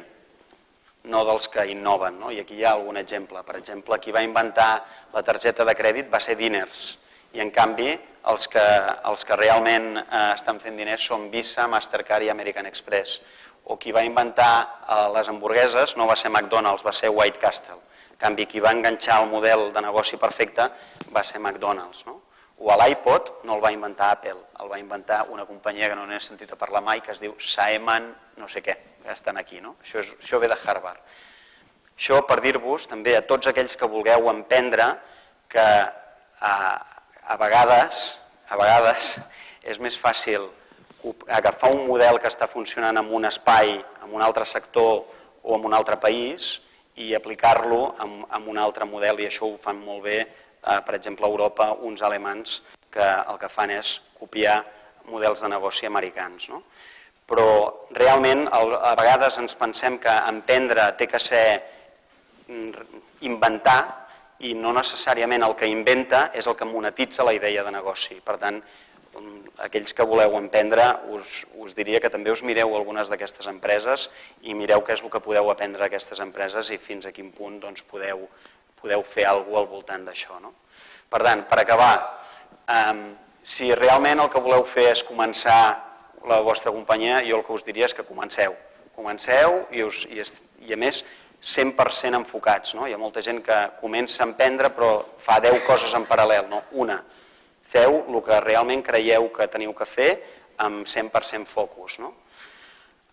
no dels que innoven. No? I aquí hi ha algun exemple. Per exemple, qui va inventar la targeta de crèdit va ser Diners, i en canvi els que, els que realment eh, estan fent diners són Visa, Mastercard i American Express. O qui va inventar eh, les hamburgueses no va ser McDonald's, va ser White Castle. En canvi, qui va enganxar el model de negoci perfecte va ser McDonald's. No? o l'iPod no el va inventar Apple, el va inventar una companyia que no n'he sentit a parlar mai, que es diu Saeman no sé què, que estan aquí, no? Això, és, això ve de Harvard. Això per dir-vos també a tots aquells que vulgueu emprendre que a, a vegades, a vegades és més fàcil agafar un model que està funcionant en un espai, en un altre sector o en un altre país i aplicar-lo en, un altre model i això ho fan molt bé eh, per exemple, a Europa, uns alemans que el que fan és copiar models de negoci americans. No? Però realment a vegades ens pensem que emprendre té que ser mm, inventar i no necessàriament el que inventa és el que monetitza la idea de negoci. Per tant, aquells que voleu emprendre, us, us diria que també us mireu algunes d'aquestes empreses i mireu què és el que podeu aprendre d'aquestes empreses i fins a quin punt doncs, podeu podeu fer alguna al voltant d'això. No? Per tant, per acabar, eh, si realment el que voleu fer és començar la vostra companyia, jo el que us diria és que comenceu. Comenceu i, us, i, i a més 100% enfocats. No? Hi ha molta gent que comença a emprendre però fa 10 coses en paral·lel. No? Una, feu el que realment creieu que teniu que fer amb 100% focus. No?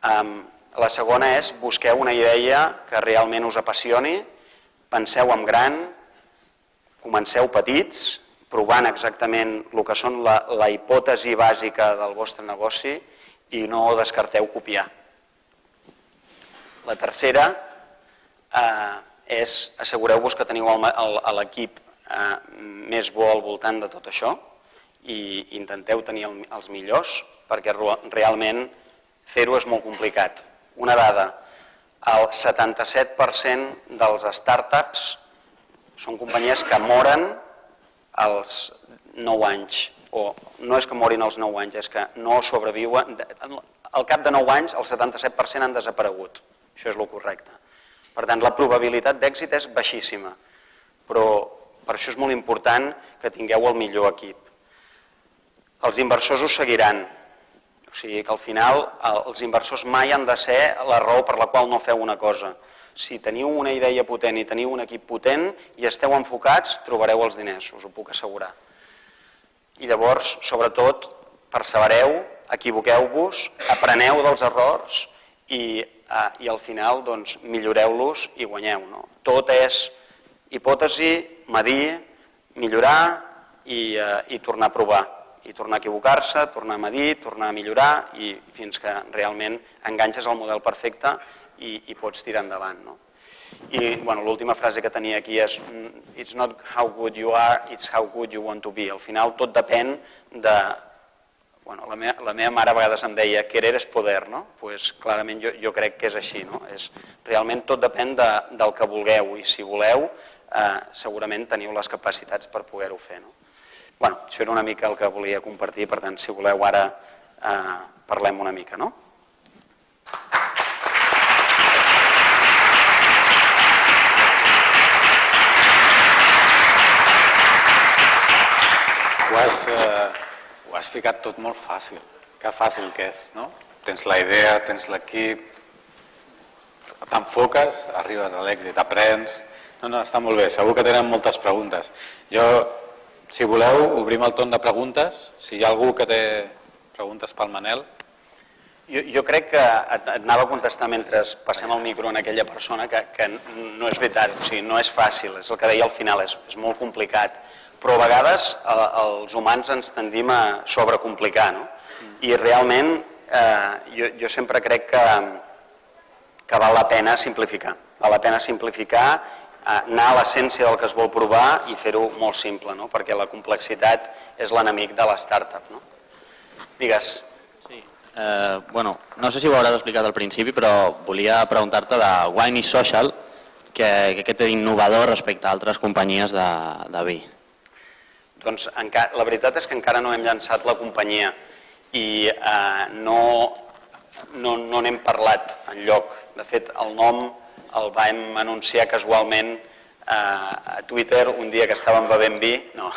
Um, la segona és busqueu una idea que realment us apassioni penseu en gran, comenceu petits, provant exactament el que són la, la hipòtesi bàsica del vostre negoci i no descarteu copiar. La tercera eh, és assegureu-vos que teniu l'equip eh, més bo al voltant de tot això i intenteu tenir el, els millors perquè realment fer-ho és molt complicat. Una dada, el 77% dels startups són companyies que moren als 9 anys, o no és que morin als 9 anys, és que no sobreviuen. Al cap de 9 anys, el 77% han desaparegut. Això és el correcte. Per tant, la probabilitat d'èxit és baixíssima, però per això és molt important que tingueu el millor equip. Els inversors us seguiran, o sigui que al final els inversors mai han de ser la raó per la qual no feu una cosa. Si teniu una idea potent i teniu un equip potent i esteu enfocats, trobareu els diners, us ho puc assegurar. I llavors, sobretot, persevereu, equivoqueu-vos, apreneu dels errors i, eh, i al final doncs, milloreu-los i guanyeu. No? Tot és hipòtesi, medir, millorar i, eh, i tornar a provar i tornar a equivocar-se, tornar a medir, tornar a millorar i fins que realment enganxes el model perfecte i, i pots tirar endavant. No? I bueno, l'última frase que tenia aquí és It's not how good you are, it's how good you want to be. Al final tot depèn de... Bueno, la, meva, la meva mare a vegades em deia querer és poder, no? pues, clarament jo, jo crec que és així. No? És, realment tot depèn de, del que vulgueu i si voleu eh, segurament teniu les capacitats per poder-ho fer. No? Bueno, això era una mica el que volia compartir, per tant, si voleu ara eh, parlem una mica, no? Ho has, eh, ho has ficat tot molt fàcil. Que fàcil que és, no? Tens la idea, tens l'equip, t'enfoques, arribes a l'èxit, aprens... No, no, està molt bé, segur que tenen moltes preguntes. Jo si voleu, obrim el torn de preguntes. Si hi ha algú que té preguntes pel Manel. Jo, jo crec que et, et anava a contestar mentre passem el micro en aquella persona que, que no és veritat, o sigui, no és fàcil, és el que deia al final, és, és molt complicat. Però a vegades el, els humans ens tendim a sobrecomplicar, no? I realment eh, jo, jo sempre crec que, que val la pena simplificar. Val la pena simplificar anar a l'essència del que es vol provar i fer-ho molt simple, no? perquè la complexitat és l'enemic de la startup. No? Digues. Sí. Eh, bueno, no sé si ho hauràs explicat al principi, però volia preguntar-te de Wine is Social, que, que, que té innovador respecte a altres companyies de, de vi. Doncs encara, la veritat és que encara no hem llançat la companyia i eh, no, no, no n'hem parlat en lloc. De fet, el nom el vam anunciar casualment eh, a Twitter un dia que estàvem bevent vi, no,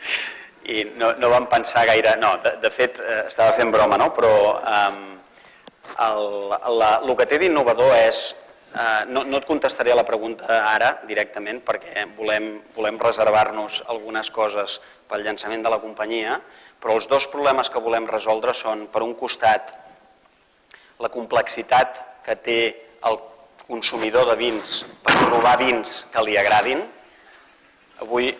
[LAUGHS] i no, no vam pensar gaire, no, de, de fet eh, estava fent broma, no? però eh, el, la, el que té d'innovador és, eh, no, no et contestaré la pregunta ara directament perquè volem, volem reservar-nos algunes coses pel llançament de la companyia, però els dos problemes que volem resoldre són, per un costat, la complexitat que té el consumidor de vins per trobar vins que li agradin. Avui,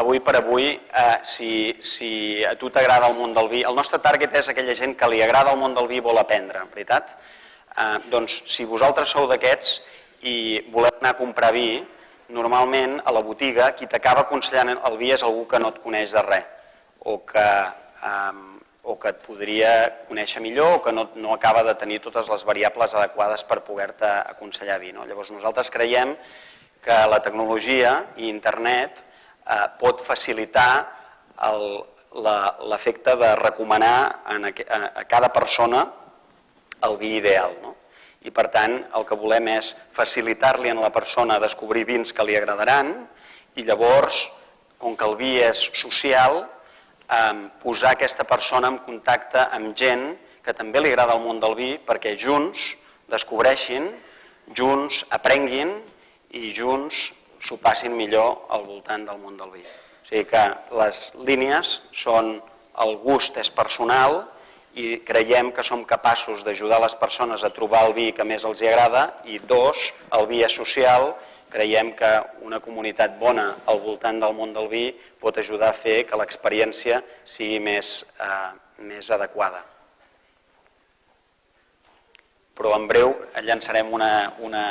avui per avui, eh, si, si a tu t'agrada el món del vi, el nostre target és aquella gent que li agrada el món del vi i vol aprendre, veritat? Eh, doncs si vosaltres sou d'aquests i voleu anar a comprar vi, normalment a la botiga qui t'acaba aconsellant el vi és algú que no et coneix de res o que eh, o que et podria conèixer millor o que no, no acaba de tenir totes les variables adequades per poder-te aconsellar vi. No? Llavors nosaltres creiem que la tecnologia i internet eh, pot facilitar l'efecte de recomanar en a, a, cada persona el vi ideal. No? I per tant el que volem és facilitar-li a la persona descobrir vins que li agradaran i llavors, com que el vi és social, posar aquesta persona en contacte amb gent que també li agrada el món del vi perquè junts descobreixin, junts aprenguin i junts s'ho passin millor al voltant del món del vi. O sigui que les línies són el gust és personal i creiem que som capaços d'ajudar les persones a trobar el vi que més els agrada i dos, el vi és social creiem que una comunitat bona al voltant del món del vi pot ajudar a fer que l'experiència sigui més, eh, més adequada. Però en breu llançarem una, una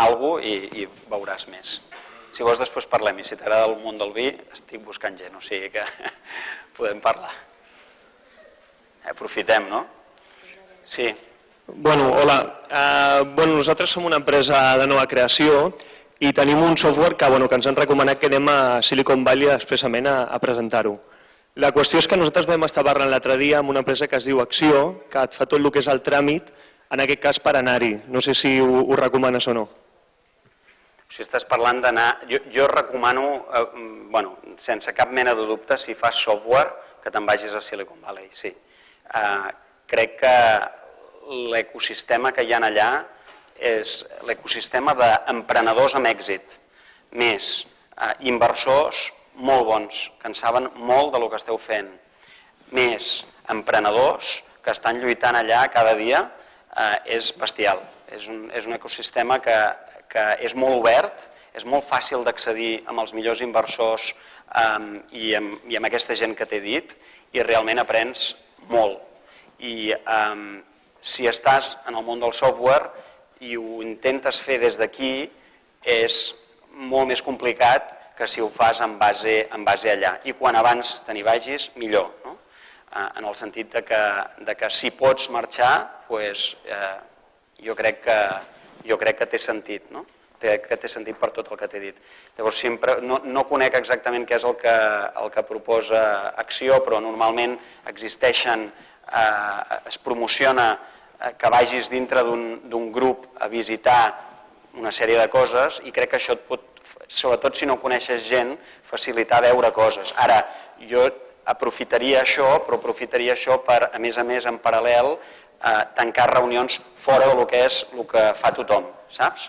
algo i, i veuràs més. Si vols després parlem i si t'agrada el món del vi estic buscant gent, o sigui que [LAUGHS] podem parlar. Aprofitem, no? Sí. Bueno, hola. Uh, bueno, nosaltres som una empresa de nova creació i tenim un software que, bueno, que ens han recomanat que anem a Silicon Valley expressament a, a presentar-ho. La qüestió és que nosaltres vam estar parlant l'altre dia amb una empresa que es diu Acció, que et fa tot el que és el tràmit, en aquest cas per anar-hi. No sé si ho, ho recomanes o no. Si estàs parlant d'anar... Jo, jo recomano, eh, bueno, sense cap mena de dubte, si fas software, que te'n vagis a Silicon Valley, sí. Eh, crec que l'ecosistema que hi ha allà és l'ecosistema d'emprenedors amb èxit, més eh, inversors molt bons, que en saben molt de lo que esteu fent, més emprenedors que estan lluitant allà cada dia, eh, és bestial. És un, és un ecosistema que, que és molt obert, és molt fàcil d'accedir amb els millors inversors um, i, amb, i amb aquesta gent que t'he dit i realment aprens molt. I um, si estàs en el món del software i ho intentes fer des d'aquí és molt més complicat que si ho fas en base, en base allà. I quan abans te n'hi vagis, millor. No? Eh, en el sentit de que, de que si pots marxar, pues, eh, jo crec que, jo crec que té sentit. No? Que té sentit per tot el que t'he dit. Llavors, sempre, no, no conec exactament què és el que, el que proposa Acció, però normalment existeixen, eh, es promociona que vagis dintre d'un grup a visitar una sèrie de coses i crec que això et pot, sobretot si no coneixes gent, facilitar veure coses. Ara, jo aprofitaria això, però aprofitaria això per, a més a més, en paral·lel, eh, tancar reunions fora del que és el que fa tothom, saps?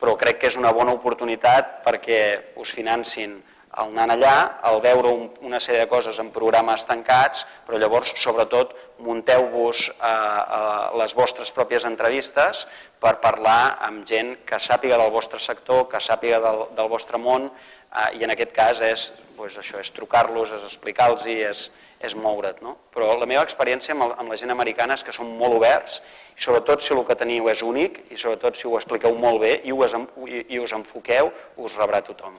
Però crec que és una bona oportunitat perquè us financin el anar allà, el veure un, una sèrie de coses en programes tancats, però llavors, sobretot, munteu-vos eh, eh, les vostres pròpies entrevistes per parlar amb gent que sàpiga del vostre sector, que sàpiga del, del vostre món, eh, i en aquest cas és, doncs això, és trucar-los, és explicar-los, és, és moure't. No? Però la meva experiència amb, el, amb la gent americana és que són molt oberts, i sobretot si el que teniu és únic, i sobretot si ho expliqueu molt bé i us, i, i us enfoqueu, us rebrà tothom.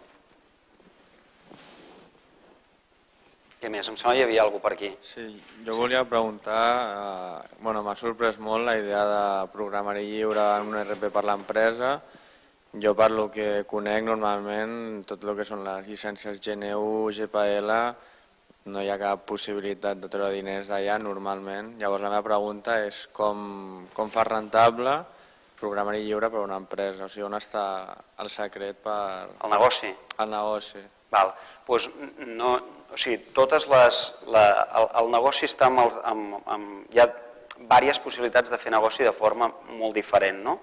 Què més? Em sembla que hi havia alguna per aquí. Sí, jo volia preguntar, eh, bueno, m'ha sorprès molt la idea de programari lliure en un RP per l'empresa. Jo per lo que conec normalment, tot el que són les llicències GNU, GPL, no hi ha cap possibilitat de treure diners d'allà normalment. Llavors la meva pregunta és com, com fa rentable programari lliure per a una empresa? O sigui, on està el secret per... El negoci? El negoci. Val. Pues no, o sigui, totes les, la, el, el negoci està amb, el, amb, amb, hi ha diverses possibilitats de fer negoci de forma molt diferent, no?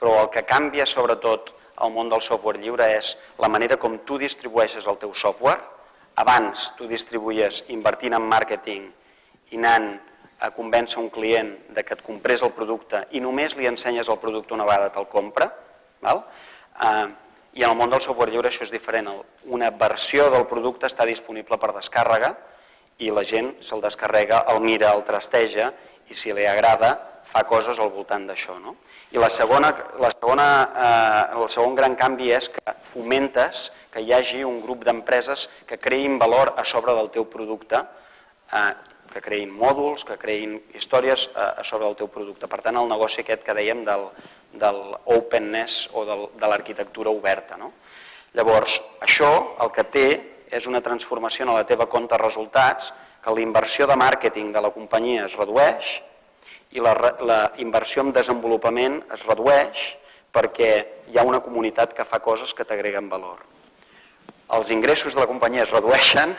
però el que canvia sobretot al món del software lliure és la manera com tu distribueixes el teu software. Abans tu distribuïes invertint en màrqueting i anant a convèncer un client de que et comprés el producte i només li ensenyes el producte una vegada te'l compra. Val? Eh, i en el món del software lliure això és diferent. Una versió del producte està disponible per descàrrega i la gent se'l descarrega, el mira, el trasteja i si li agrada fa coses al voltant d'això. No? I la segona, la segona, eh, el segon gran canvi és que fomentes que hi hagi un grup d'empreses que creïn valor a sobre del teu producte, eh, que creïn mòduls, que creïn històries eh, a sobre del teu producte. Per tant, el negoci aquest que dèiem del, del openness o de l'arquitectura oberta. No? Llavors, això el que té és una transformació en la teva compte resultats, que la inversió de màrqueting de la companyia es redueix i la, la inversió en desenvolupament es redueix perquè hi ha una comunitat que fa coses que t'agreguen valor. Els ingressos de la companyia es redueixen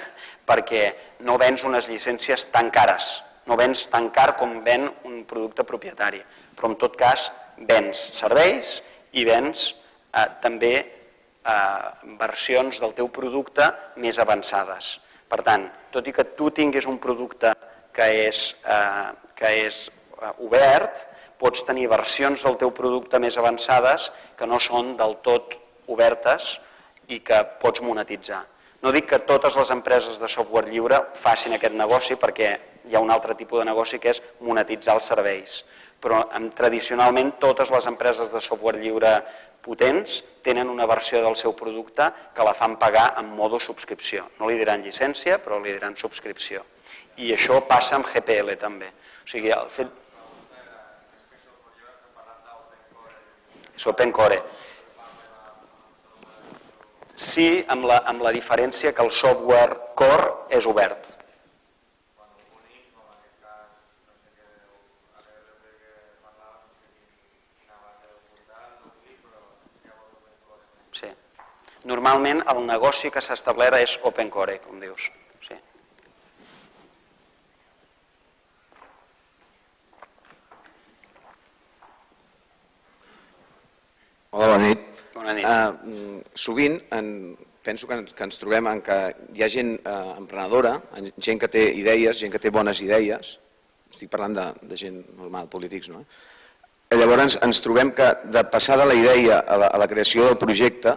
perquè no vens unes llicències tan cares, no vens tan car com ven un producte propietari, però en tot cas vens serveis i vens eh, també eh, versions del teu producte més avançades. Per tant, tot i que tu tinguis un producte que és, eh, que és eh, obert, pots tenir versions del teu producte més avançades que no són del tot obertes i que pots monetitzar. No dic que totes les empreses de software lliure facin aquest negoci perquè hi ha un altre tipus de negoci que és monetitzar els serveis però tradicionalment totes les empreses de software lliure potents tenen una versió del seu producte que la fan pagar en modo subscripció. No li diran llicència, però li diran subscripció. I això passa amb GPL també. O sigui, el fet... És open core. Sí, amb la, amb la diferència que el software core és obert. Normalment el negoci que s'ha establert és open core, com dius. Sí. Hola, bona nit. Bona nit. Uh, sovint en, penso que, que ens trobem en que hi ha gent uh, emprenedora, en- gent que té idees, gent que té bones idees, estic parlant de, de gent normal, polítics, no? Eh, Llavors ens trobem que de passar de la idea a la, a la creació del projecte,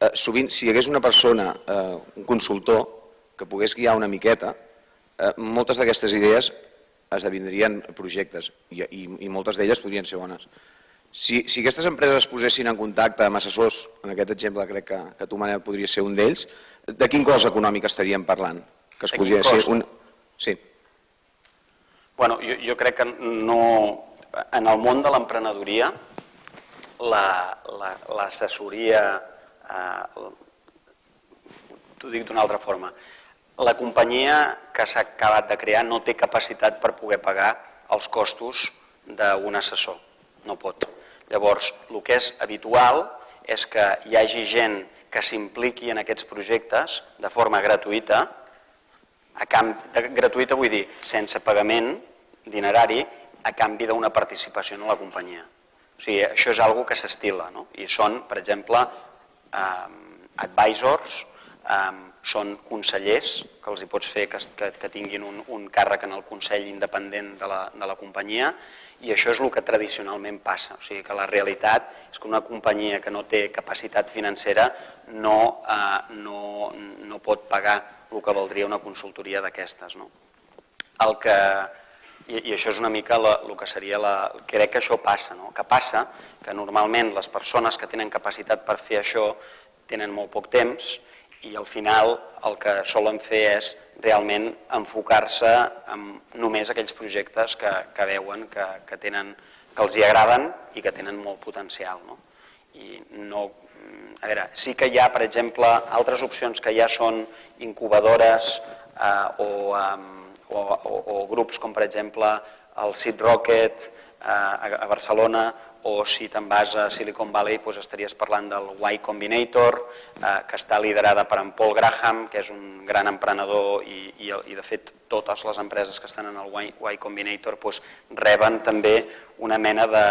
eh, sovint si hi hagués una persona, eh, un consultor, que pogués guiar una miqueta, eh, moltes d'aquestes idees esdevindrien projectes i, i, i moltes d'elles podrien ser bones. Si, si aquestes empreses es posessin en contacte amb assessors, en aquest exemple crec que, que tu, Manel, podria ser un d'ells, de quin cost econòmic estaríem parlant? Que es De podria ser un... Sí. Bueno, jo, jo crec que no... En el món de l'emprenedoria, l'assessoria... La, eh, T'ho dic d'una altra forma. La companyia que s'ha acabat de crear no té capacitat per poder pagar els costos d'un assessor. No pot. Llavors, el que és habitual és que hi hagi gent que s'impliqui en aquests projectes de forma gratuïta, a canvi, de, gratuïta vull dir sense pagament dinerari a canvi d'una participació en la companyia. O sigui, això és algo que s'estila, no? I són, per exemple, advisors, són consellers, que els hi pots fer que, que, que tinguin un, un càrrec en el Consell independent de la, de la companyia, i això és el que tradicionalment passa. O sigui que la realitat és que una companyia que no té capacitat financera no, eh, no, no pot pagar el que valdria una consultoria d'aquestes. No? El que, i, I això és una mica el que seria la... Crec que això passa, no? que passa que normalment les persones que tenen capacitat per fer això tenen molt poc temps i al final el que solen fer és realment enfocar-se en només aquells projectes que, que veuen que, que, tenen, que els hi agraden i que tenen molt potencial. No? I no, a veure, sí que hi ha, per exemple, altres opcions que ja són incubadores eh, o, eh, o, o, o grups com, per exemple, el Seed Rocket eh, a, a Barcelona o si te'n vas a Silicon Valley doncs estaries parlant del Y Combinator, eh, que està liderada per en Paul Graham, que és un gran emprenedor i, i, i de fet totes les empreses que estan en el Y, y Combinator doncs, reben també una mena de,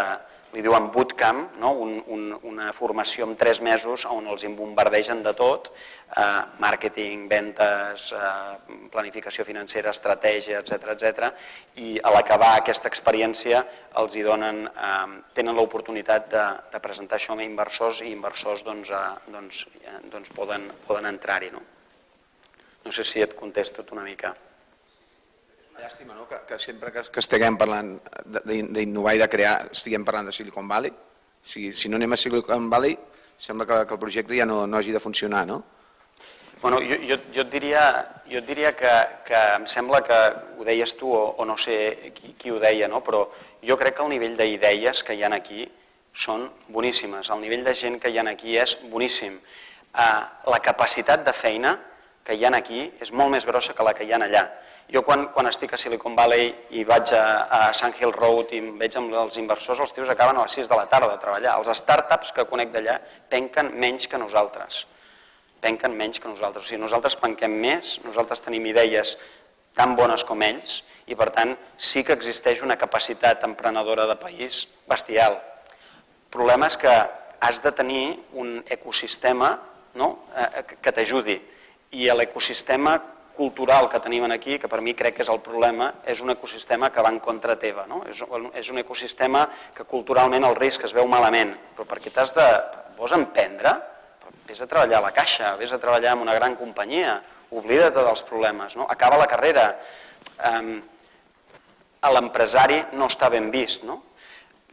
li diuen bootcamp, no? un, un, una formació en tres mesos on els bombardegen de tot, eh, màrqueting, ventes, eh, planificació financera, estratègia, etc etc. i a l'acabar aquesta experiència els hi donen, eh, tenen l'oportunitat de, de presentar això a inversors i inversors doncs, eh, doncs, eh, doncs poden, poden entrar-hi. No? no sé si et contesto una mica. Llàstima, no?, que, que sempre que, que estiguem parlant d'innovar i de crear, estiguem parlant de Silicon Valley. Si, si no anem a Silicon Valley, sembla que, que el projecte ja no, no hagi de funcionar, no? Bueno, jo, jo, jo et diria, jo et diria que, que em sembla que ho deies tu o, o no sé qui, qui ho deia, no? però jo crec que el nivell d'idees que hi han aquí són boníssimes. El nivell de gent que hi ha aquí és boníssim. Eh, la capacitat de feina que hi ha aquí és molt més grossa que la que hi ha allà. Jo quan, quan estic a Silicon Valley i vaig a, a Sand Hill Road i em veig amb els inversors, els tios acaben a les 6 de la tarda a treballar. Els startups que conec d'allà penquen menys que nosaltres penquen menys que nosaltres. O sigui, nosaltres penquem més, nosaltres tenim idees tan bones com ells i, per tant, sí que existeix una capacitat emprenedora de país bestial. El problema és que has de tenir un ecosistema no? eh, que- t'ajudi i l'ecosistema cultural que tenim aquí, que per mi crec que és el problema, és un ecosistema que va en contra teva. No? És, és un ecosistema que culturalment el risc es veu malament, però perquè t'has de... vols emprendre, vés a treballar a la caixa, vés a treballar en una gran companyia, oblida't dels problemes, no? acaba la carrera. Um, l'empresari no està ben vist. No?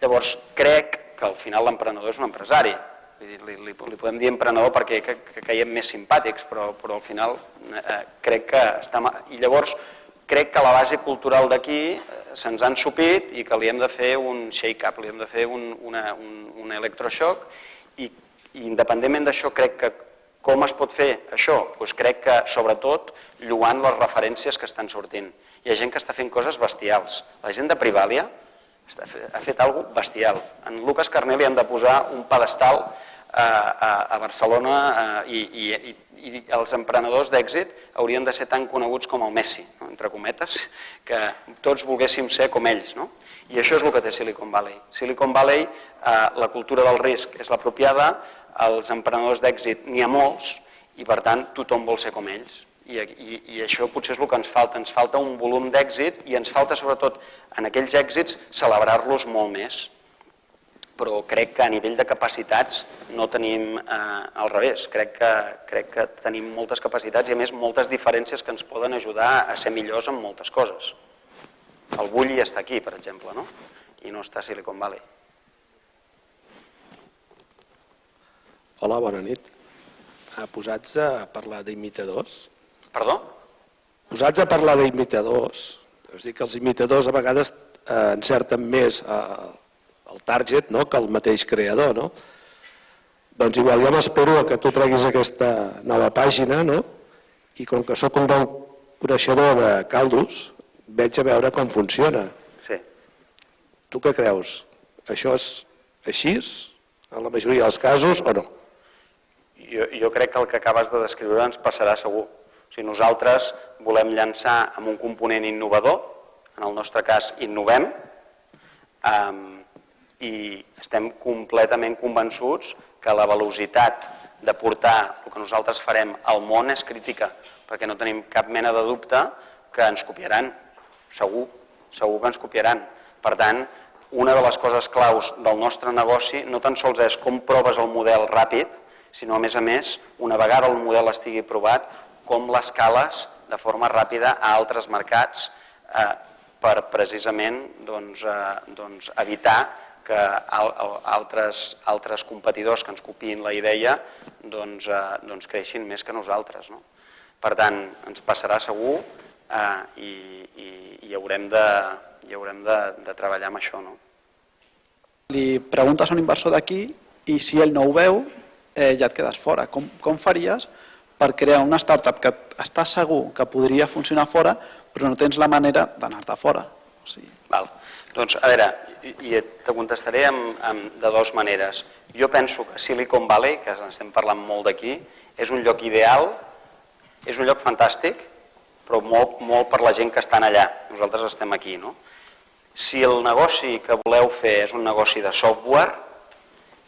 Llavors, crec que al final l'emprenedor és un empresari. Vull dir, li, li, li podem dir emprenedor perquè que, que caiem més simpàtics, però, però al final eh, crec que està... I llavors, crec que la base cultural d'aquí eh, se'ns han supit i que li hem de fer un shake-up, li hem de fer un, una, un, un electroshock i, i independentment d'això crec que com es pot fer això? Doncs crec que sobretot lluant les referències que estan sortint. Hi ha gent que està fent coses bestials. La gent de Privàlia ha fet alguna bestial. En Lucas Carnell li han de posar un pedestal a, a Barcelona eh, i, i, i els emprenedors d'èxit haurien de ser tan coneguts com el Messi, no? entre cometes, que tots volguéssim ser com ells. No? I això és el que té Silicon Valley. Silicon Valley, eh, la cultura del risc és l'apropiada, els emprenedors d'èxit n'hi ha molts i per tant tothom vol ser com ells. I, i, I això potser és el que ens falta, ens falta un volum d'èxit i ens falta sobretot en aquells èxits celebrar-los molt més però crec que a nivell de capacitats no tenim eh, al revés. Crec que, crec que tenim moltes capacitats i a més moltes diferències que ens poden ajudar a ser millors en moltes coses. El Bulli està aquí, per exemple, no? i no està a Silicon Valley. Hola, bona nit. Ah, posats a parlar d'imitadors. Perdó? Posats a parlar d'imitadors. És dir, que els imitadors a vegades eh, encerten més eh, el target no? que el mateix creador. No? Doncs igual ja m'espero que tu treguis aquesta nova pàgina no? i com que sóc un bon coneixedor de caldos, veig a veure com funciona. Sí. Tu què creus? Això és així en la majoria dels casos o no? Jo, jo crec que el que acabes de descriure ens passarà segur. Sigui, nosaltres volem llançar amb un component innovador, en el nostre cas innovem, um, i estem completament convençuts que la velocitat de portar el que nosaltres farem al món és crítica, perquè no tenim cap mena de dubte que ens copiaran, segur, segur que ens copiaran. Per tant, una de les coses claus del nostre negoci no tan sols és com proves el model ràpid, sinó a més a més, una vegada el model estigui provat, com l'escales de forma ràpida a altres mercats eh, per precisament doncs, eh, doncs, evitar que altres, altres competidors que ens copiïn la idea doncs, eh, doncs creixin més que nosaltres. No? Per tant, ens passarà segur eh, i, i, i haurem, de, i haurem de, de treballar amb això. No? Li preguntes a un inversor d'aquí i si ell no ho veu, eh, ja et quedes fora. Com, com faries per crear una startup que està segur que podria funcionar fora, però no tens la manera d'anar-te fora? O sigui... Val. Doncs, a veure, i te contestaré amb, amb, de dues maneres. Jo penso que Silicon Valley, que estem parlant molt d'aquí, és un lloc ideal, és un lloc fantàstic, però molt, molt per la gent que estan allà. Nosaltres estem aquí, no? Si el negoci que voleu fer és un negoci de software,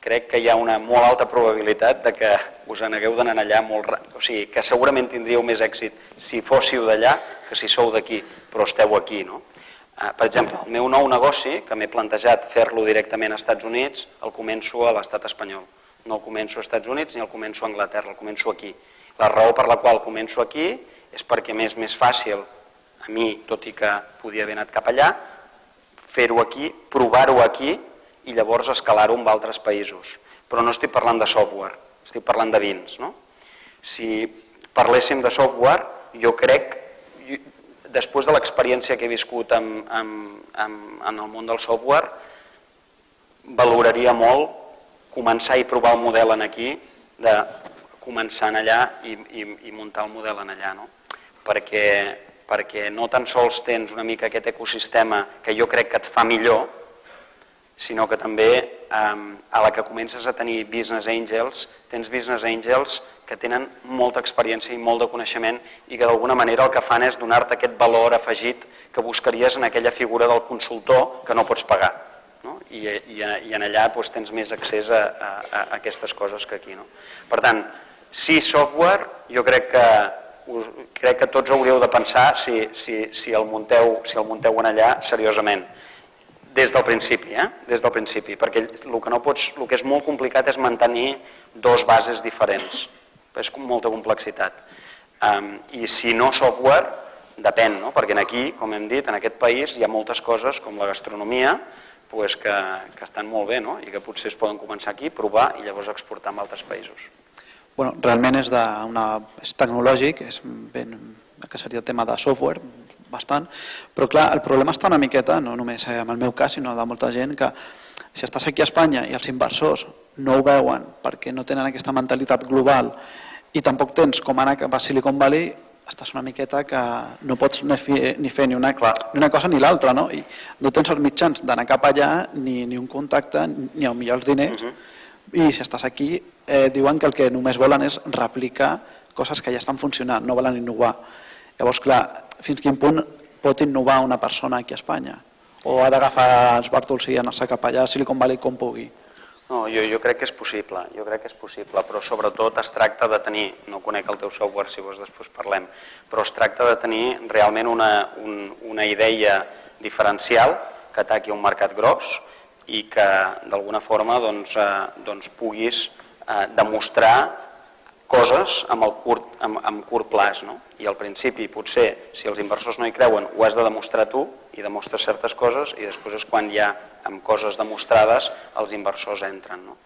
crec que hi ha una molt alta probabilitat de que us n'hagueu d'anar allà molt ràpid. O sigui, que segurament tindríeu més èxit si fóssiu d'allà que si sou d'aquí, però esteu aquí, no? Eh, per exemple, el meu nou negoci, que m'he plantejat fer-lo directament als Estats Units, el començo a l'estat espanyol. No el començo als Estats Units ni el començo a Anglaterra, el començo aquí. La raó per la qual començo aquí és perquè m'és més fàcil a mi, tot i que podia haver anat cap allà, fer-ho aquí, provar-ho aquí i llavors escalar-ho en altres països. Però no estic parlant de software, estic parlant de vins. No? Si parléssim de software, jo crec després de l'experiència que he viscut en, en, en el món del software, valoraria molt començar i provar el model en aquí, de començar en allà i, i, i muntar el model en allà. No? Perquè, perquè no tan sols tens una mica aquest ecosistema que jo crec que et fa millor, sinó que també eh, a la que comences a tenir business angels, tens business angels que tenen molta experiència i molt de coneixement i que d'alguna manera el que fan és donar-te aquest valor afegit que buscaries en aquella figura del consultor que no pots pagar. No? I, i, I en allà doncs, tens més accés a, a, a aquestes coses que aquí. No? Per tant, si software, jo crec que, us, crec que tots hauríeu de pensar si, si, si, el munteu, si el munteu en allà seriosament des del principi, eh? des del principi, perquè el que, no pots, el que és molt complicat és mantenir dos bases diferents és com molta complexitat. Um, I si no software, depèn, no? perquè aquí, com hem dit, en aquest país hi ha moltes coses com la gastronomia pues, que, que estan molt bé no? i que potser es poden començar aquí, provar i llavors exportar a altres països. Bueno, realment és, de una, és tecnològic, és ben, que seria el tema de software, bastant, però clar, el problema està una miqueta, no només en el meu cas, sinó de molta gent, que si estàs aquí a Espanya i els inversors no ho veuen perquè no tenen aquesta mentalitat global i tampoc tens com anar cap a Silicon Valley, estàs una miqueta que no pots ni fer ni, fer ni, una, ni una cosa ni l'altra, no? I no tens els mitjans d'anar cap allà, ni, ni un contacte, ni el millor els diners, uh mhm. -huh. i si estàs aquí eh, diuen que el que només volen és replicar coses que ja estan funcionant, no volen innovar. Llavors, clar, fins quin punt pot innovar una persona aquí a Espanya? O ha d'agafar els bàrtols i anar-se cap allà a Silicon Valley com pugui? No, jo, jo crec que és possible, jo crec que és possible, però sobretot es tracta de tenir, no conec el teu software si vos després parlem, però es tracta de tenir realment una, un, una idea diferencial que ataqui un mercat gros i que d'alguna forma doncs, eh, doncs puguis eh, demostrar coses amb, el curt, amb, amb curt plaç. No? I al principi, potser, si els inversors no hi creuen, ho has de demostrar tu i demostres certes coses i després és quan ja, amb coses demostrades, els inversors entren. No?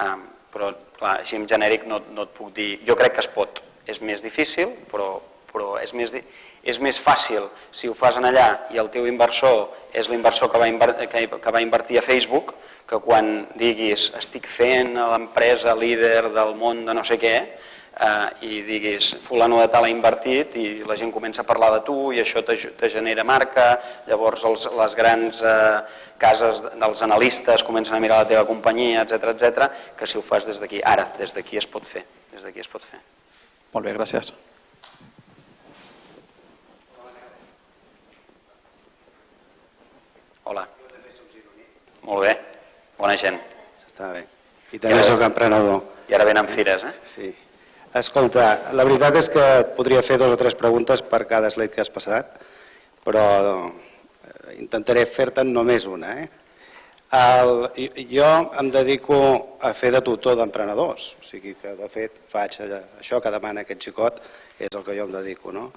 Um, però, clar, així en genèric no, no et puc dir... Jo crec que es pot. És més difícil, però, però és, més, és més fàcil si ho fas en allà i el teu inversor és l'inversor que, va que, que va invertir a Facebook, que quan diguis estic fent l'empresa líder del món de no sé què eh, i diguis fulano de tal ha invertit i la gent comença a parlar de tu i això te, te genera marca, llavors els, les grans eh, cases dels analistes comencen a mirar la teva companyia, etc etc, que si ho fas des d'aquí, ara, des d'aquí es pot fer, des d'aquí es pot fer. Molt bé, gràcies. Hola. Molt bé. Bona gent. Està bé. I també sóc emprenedor. I ara venen fires, eh? Sí. Escolta, la veritat és que et podria fer dues o tres preguntes per cada slide que has passat, però eh, intentaré fer-te'n només una. Eh? El, jo em dedico a fer de tutor d'emprenedors, o sigui que de fet faig això que demana aquest xicot, és el que jo em dedico. No?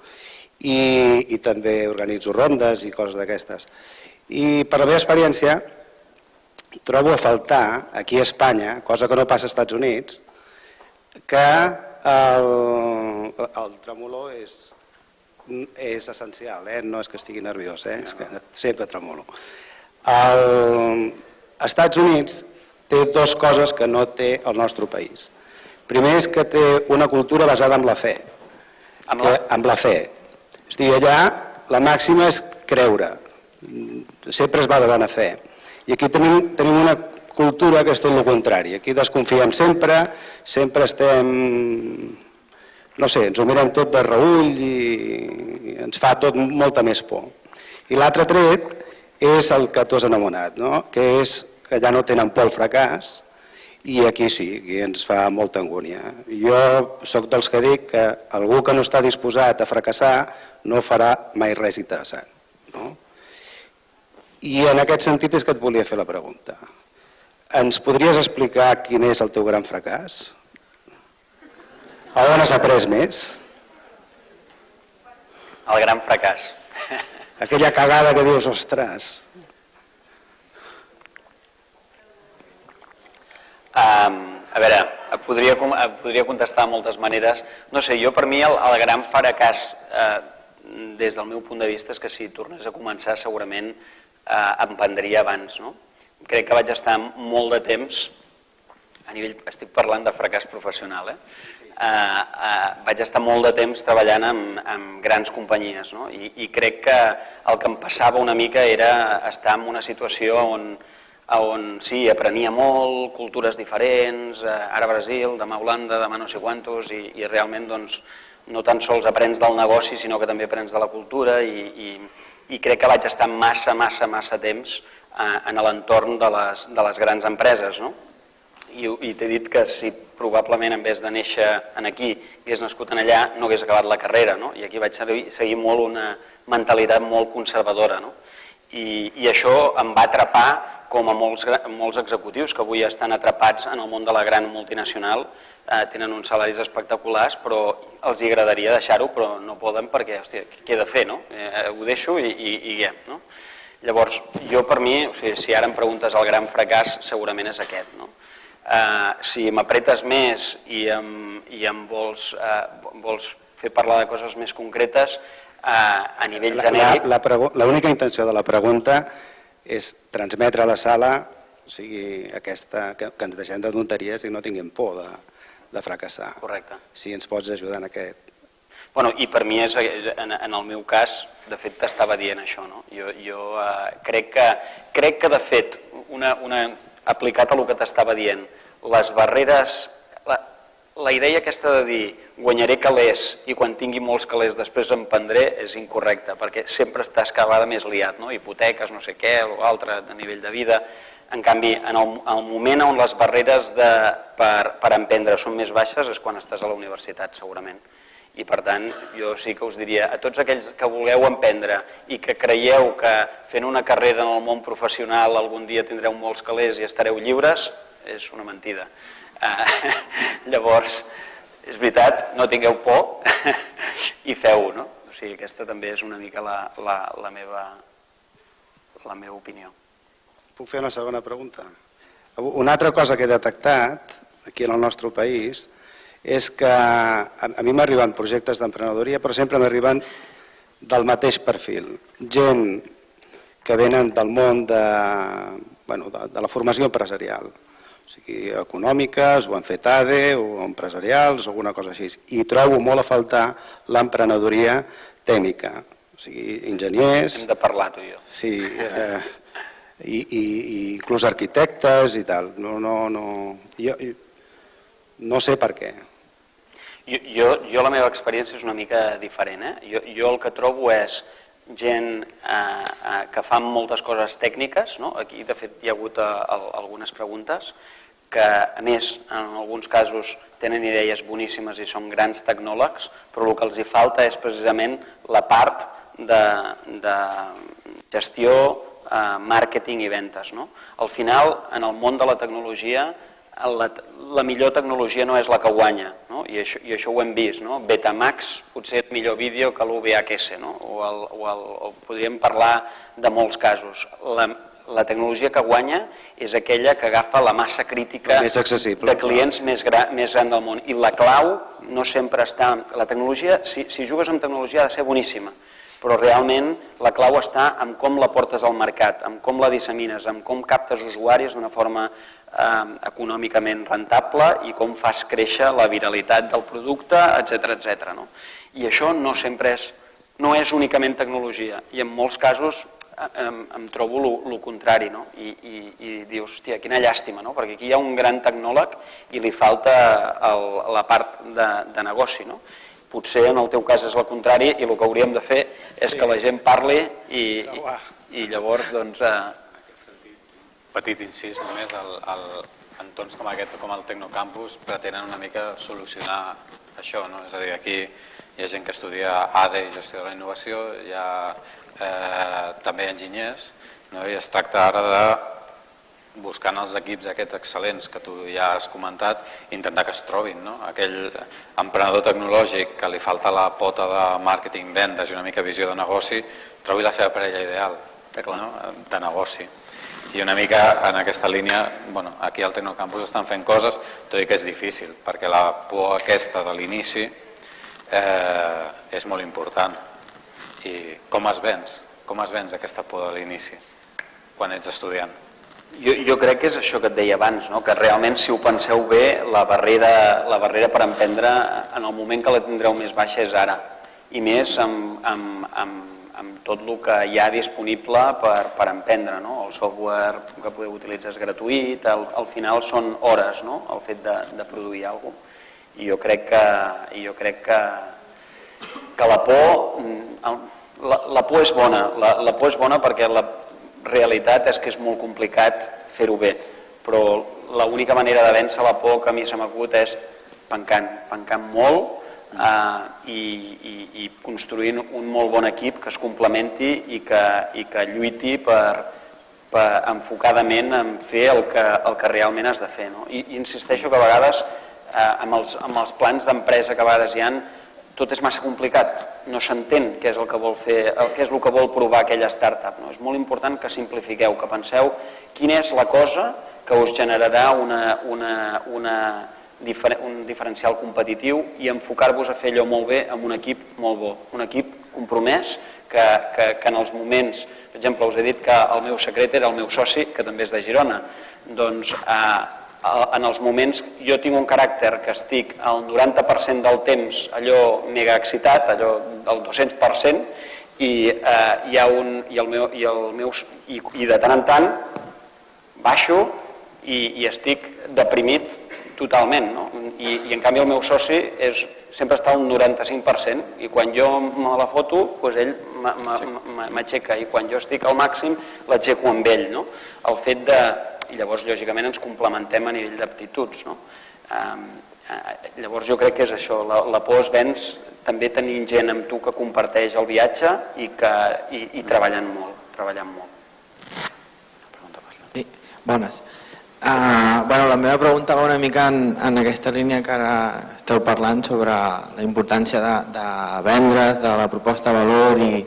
I, I també organitzo rondes i coses d'aquestes. I per la meva experiència, trobo a faltar aquí a Espanya, cosa que no passa als Estats Units, que el, el tremolor és, és essencial, eh? no és que estigui nerviós, eh? és que sempre tremolo. Els Estats Units té dues coses que no té el nostre país. Primer és que té una cultura basada en la fe. Amb la, que, amb la fe. És dir, allà la màxima és creure. Sempre es va de bona fe. I aquí tenim, tenim una cultura que és tot el contrari. Aquí desconfiem sempre, sempre estem, no sé, ens ho mirem tot de reull i ens fa tot molta més por. I l'altre tret és el que tu has enamorat, no? que és que ja no tenen por al fracàs i aquí sí, aquí ens fa molta angúnia. Jo sóc dels que dic que algú que no està disposat a fracassar no farà mai res interessant. No? I en aquest sentit és que et volia fer la pregunta. Ens podries explicar quin és el teu gran fracàs? A on has après més? El gran fracàs. Aquella cagada que dius, ostres... Um, a veure, podria, podria contestar de moltes maneres. No sé, jo per mi el, el gran fracàs eh, des del meu punt de vista és que si tornés a començar segurament eh, em prendria abans. No? Crec que vaig estar molt de temps, a nivell, estic parlant de fracàs professional, eh? Eh, eh, vaig estar molt de temps treballant amb, amb grans companyies no? I, i crec que el que em passava una mica era estar en una situació on, on sí, aprenia molt, cultures diferents, eh, ara Brasil, demà Holanda, demà no sé quantos, i, i realment doncs, no tan sols aprens del negoci, sinó que també aprens de la cultura i, i, i crec que vaig estar massa, massa, massa temps eh, en l'entorn de, les, de les grans empreses. No? I, i t'he dit que si probablement en vez de néixer en aquí hagués nascut en allà no hagués acabat la carrera no? i aquí vaig seguir, seguir molt una mentalitat molt conservadora no? I, i això em va atrapar com a molts, molts executius que avui estan atrapats en el món de la gran multinacional eh, tenen uns salaris espectaculars, però els hi agradaria deixar-ho, però no poden perquè, hòstia, què he de fer, no? Eh, ho deixo i, i, i ja, no? Llavors, jo per mi, o sigui, si ara em preguntes el gran fracàs, segurament és aquest, no? Eh, si m'apretes més i em, i em vols, eh, vols fer parlar de coses més concretes, eh, a nivell genèric... L'única intenció de la pregunta és transmetre a la sala o sigui, aquesta, que, que ens deixem de tonteries i no tinguem por de, de fracassar. Correcte. Si ens pots ajudar en aquest. Bueno, I per mi, és, en, en el meu cas, de fet t'estava dient això. No? Jo, jo eh, crec, que, crec que de fet una, una, aplicat a el que t'estava dient. Les barreres, la, la idea aquesta de dir guanyaré calés i quan tingui molts calés després em prendré és incorrecta, perquè sempre estàs cada vegada més liat, no? hipoteques, no sé què, o altre, de nivell de vida. En canvi, en el, el moment on les barreres de, per, per emprendre són més baixes és quan estàs a la universitat, segurament. I per tant, jo sí que us diria a tots aquells que vulgueu emprendre i que creieu que fent una carrera en el món professional algun dia tindreu molts calés i estareu lliures, és una mentida. Uh, [LAUGHS] llavors, és veritat, no tingueu por [LAUGHS] i feu-ho, no? O sigui, aquesta també és una mica la, la, la, meva, la meva opinió. Puc fer una segona pregunta? Una altra cosa que he detectat aquí en el nostre país és que a, mi m'arriben projectes d'emprenedoria, però sempre m'arriben del mateix perfil. Gent que venen del món de, bueno, de, de la formació empresarial, o sigui, econòmiques, o han fet ADE, o empresarials, o alguna cosa així. I trobo molt a faltar l'emprenedoria tècnica, o sigui, enginyers... Hem de parlar, tu i jo. Sí, eh, i, i, i inclús arquitectes i tal. No, no, no, jo, no sé per què. Jo, jo, jo la meva experiència és una mica diferent. Eh? Jo, jo el que trobo és gent eh, eh, que fan moltes coses tècniques, no? aquí de fet hi ha hagut eh, algunes preguntes, que a més en alguns casos tenen idees boníssimes i són grans tecnòlegs, però el que els hi falta és precisament la part de, de gestió, eh, màrqueting i ventes. No? Al final, en el món de la tecnologia, la, la millor tecnologia no és la que guanya, no? I, això, i això ho hem vist. No? Betamax potser és millor vídeo que l'UVHS, no? o, el, o, el, o podríem parlar de molts casos. La, la tecnologia que guanya és aquella que agafa la massa crítica més accessible, de clients més, gra, més gran del món. I la clau no sempre està... La tecnologia, si, si jugues amb tecnologia, ha de ser boníssima, però realment la clau està en com la portes al mercat, en com la dissemines, en com captes usuaris d'una forma eh, econòmicament rentable i com fas créixer la viralitat del producte, etc etc. No? I això no sempre és, no és únicament tecnologia i en molts casos eh, em, em trobo el contrari no? I, i, i dius, hòstia, quina llàstima, no? perquè aquí hi ha un gran tecnòleg i li falta el, la part de, de negoci. No? Potser en el teu cas és el contrari i el que hauríem de fer és sí. que la gent parli i, i, i llavors doncs, eh, petit incís només, el, el, entorns com aquest com el Tecnocampus pretenen una mica solucionar això, no? és a dir, aquí hi ha gent que estudia ADE i gestió de la innovació, hi ha eh, també enginyers, no? i es tracta ara de buscant els equips aquests excel·lents que tu ja has comentat, intentar que es trobin. No? Aquell emprenedor tecnològic que li falta la pota de màrqueting, vendes i una mica visió de negoci, trobi la seva parella ideal no? de negoci i una mica en aquesta línia, bueno, aquí al Tecnocampus estan fent coses, tot i que és difícil, perquè la por aquesta de l'inici eh, és molt important. I com es vens? Com es vens aquesta por de l'inici quan ets estudiant? Jo, jo crec que és això que et deia abans, no? que realment si ho penseu bé, la barrera, la barrera per emprendre en el moment que la tindreu més baixa és ara, i més amb, amb, amb amb tot el que hi ha disponible per, per emprendre. No? El software que podeu utilitzar és gratuït, al, al final són hores no? el fet de, de produir alguna cosa. I jo crec que, jo crec que, que la por, la, la por és bona, la, la por és bona perquè la realitat és que és molt complicat fer-ho bé, però l'única manera de vèncer la por que a mi se m'acut és pencant, pencant molt, eh, i, i, i construint un molt bon equip que es complementi i que, i que lluiti per, per enfocadament en fer el que, el que realment has de fer. No? I, i insisteixo que a vegades eh, amb, els, amb els plans d'empresa que a vegades hi han tot és massa complicat, no s'entén què és el que vol fer, què és el que vol provar aquella startup. No? És molt important que simplifiqueu, que penseu quina és la cosa que us generarà una, una, una, un diferencial competitiu i enfocar-vos a fer allò molt bé amb un equip molt bo, un equip compromès que, que, que en els moments, per exemple, us he dit que el meu secret era el meu soci, que també és de Girona, doncs eh, en els moments, jo tinc un caràcter que estic al 90% del temps allò mega excitat, allò del 200%, i, eh, hi ha un, i, el meu, i, el meu, i, i de tant en tant baixo i, i estic deprimit totalment. No? I, I en canvi el meu soci és, sempre està un 95% i quan jo me la foto, doncs ell m'aixeca i quan jo estic al màxim l'aixeco amb ell. No? El fet de... I llavors, lògicament, ens complementem a nivell d'aptituds. No? Um, llavors jo crec que és això, la, la por es venç també tenint gent amb tu que comparteix el viatge i, que, i, i treballant molt. Treballant molt. Sí, bones. Uh, bueno, la meva pregunta va una mica en, en aquesta línia que ara esteu parlant sobre la importància de, de vendre's, de la proposta de valor i,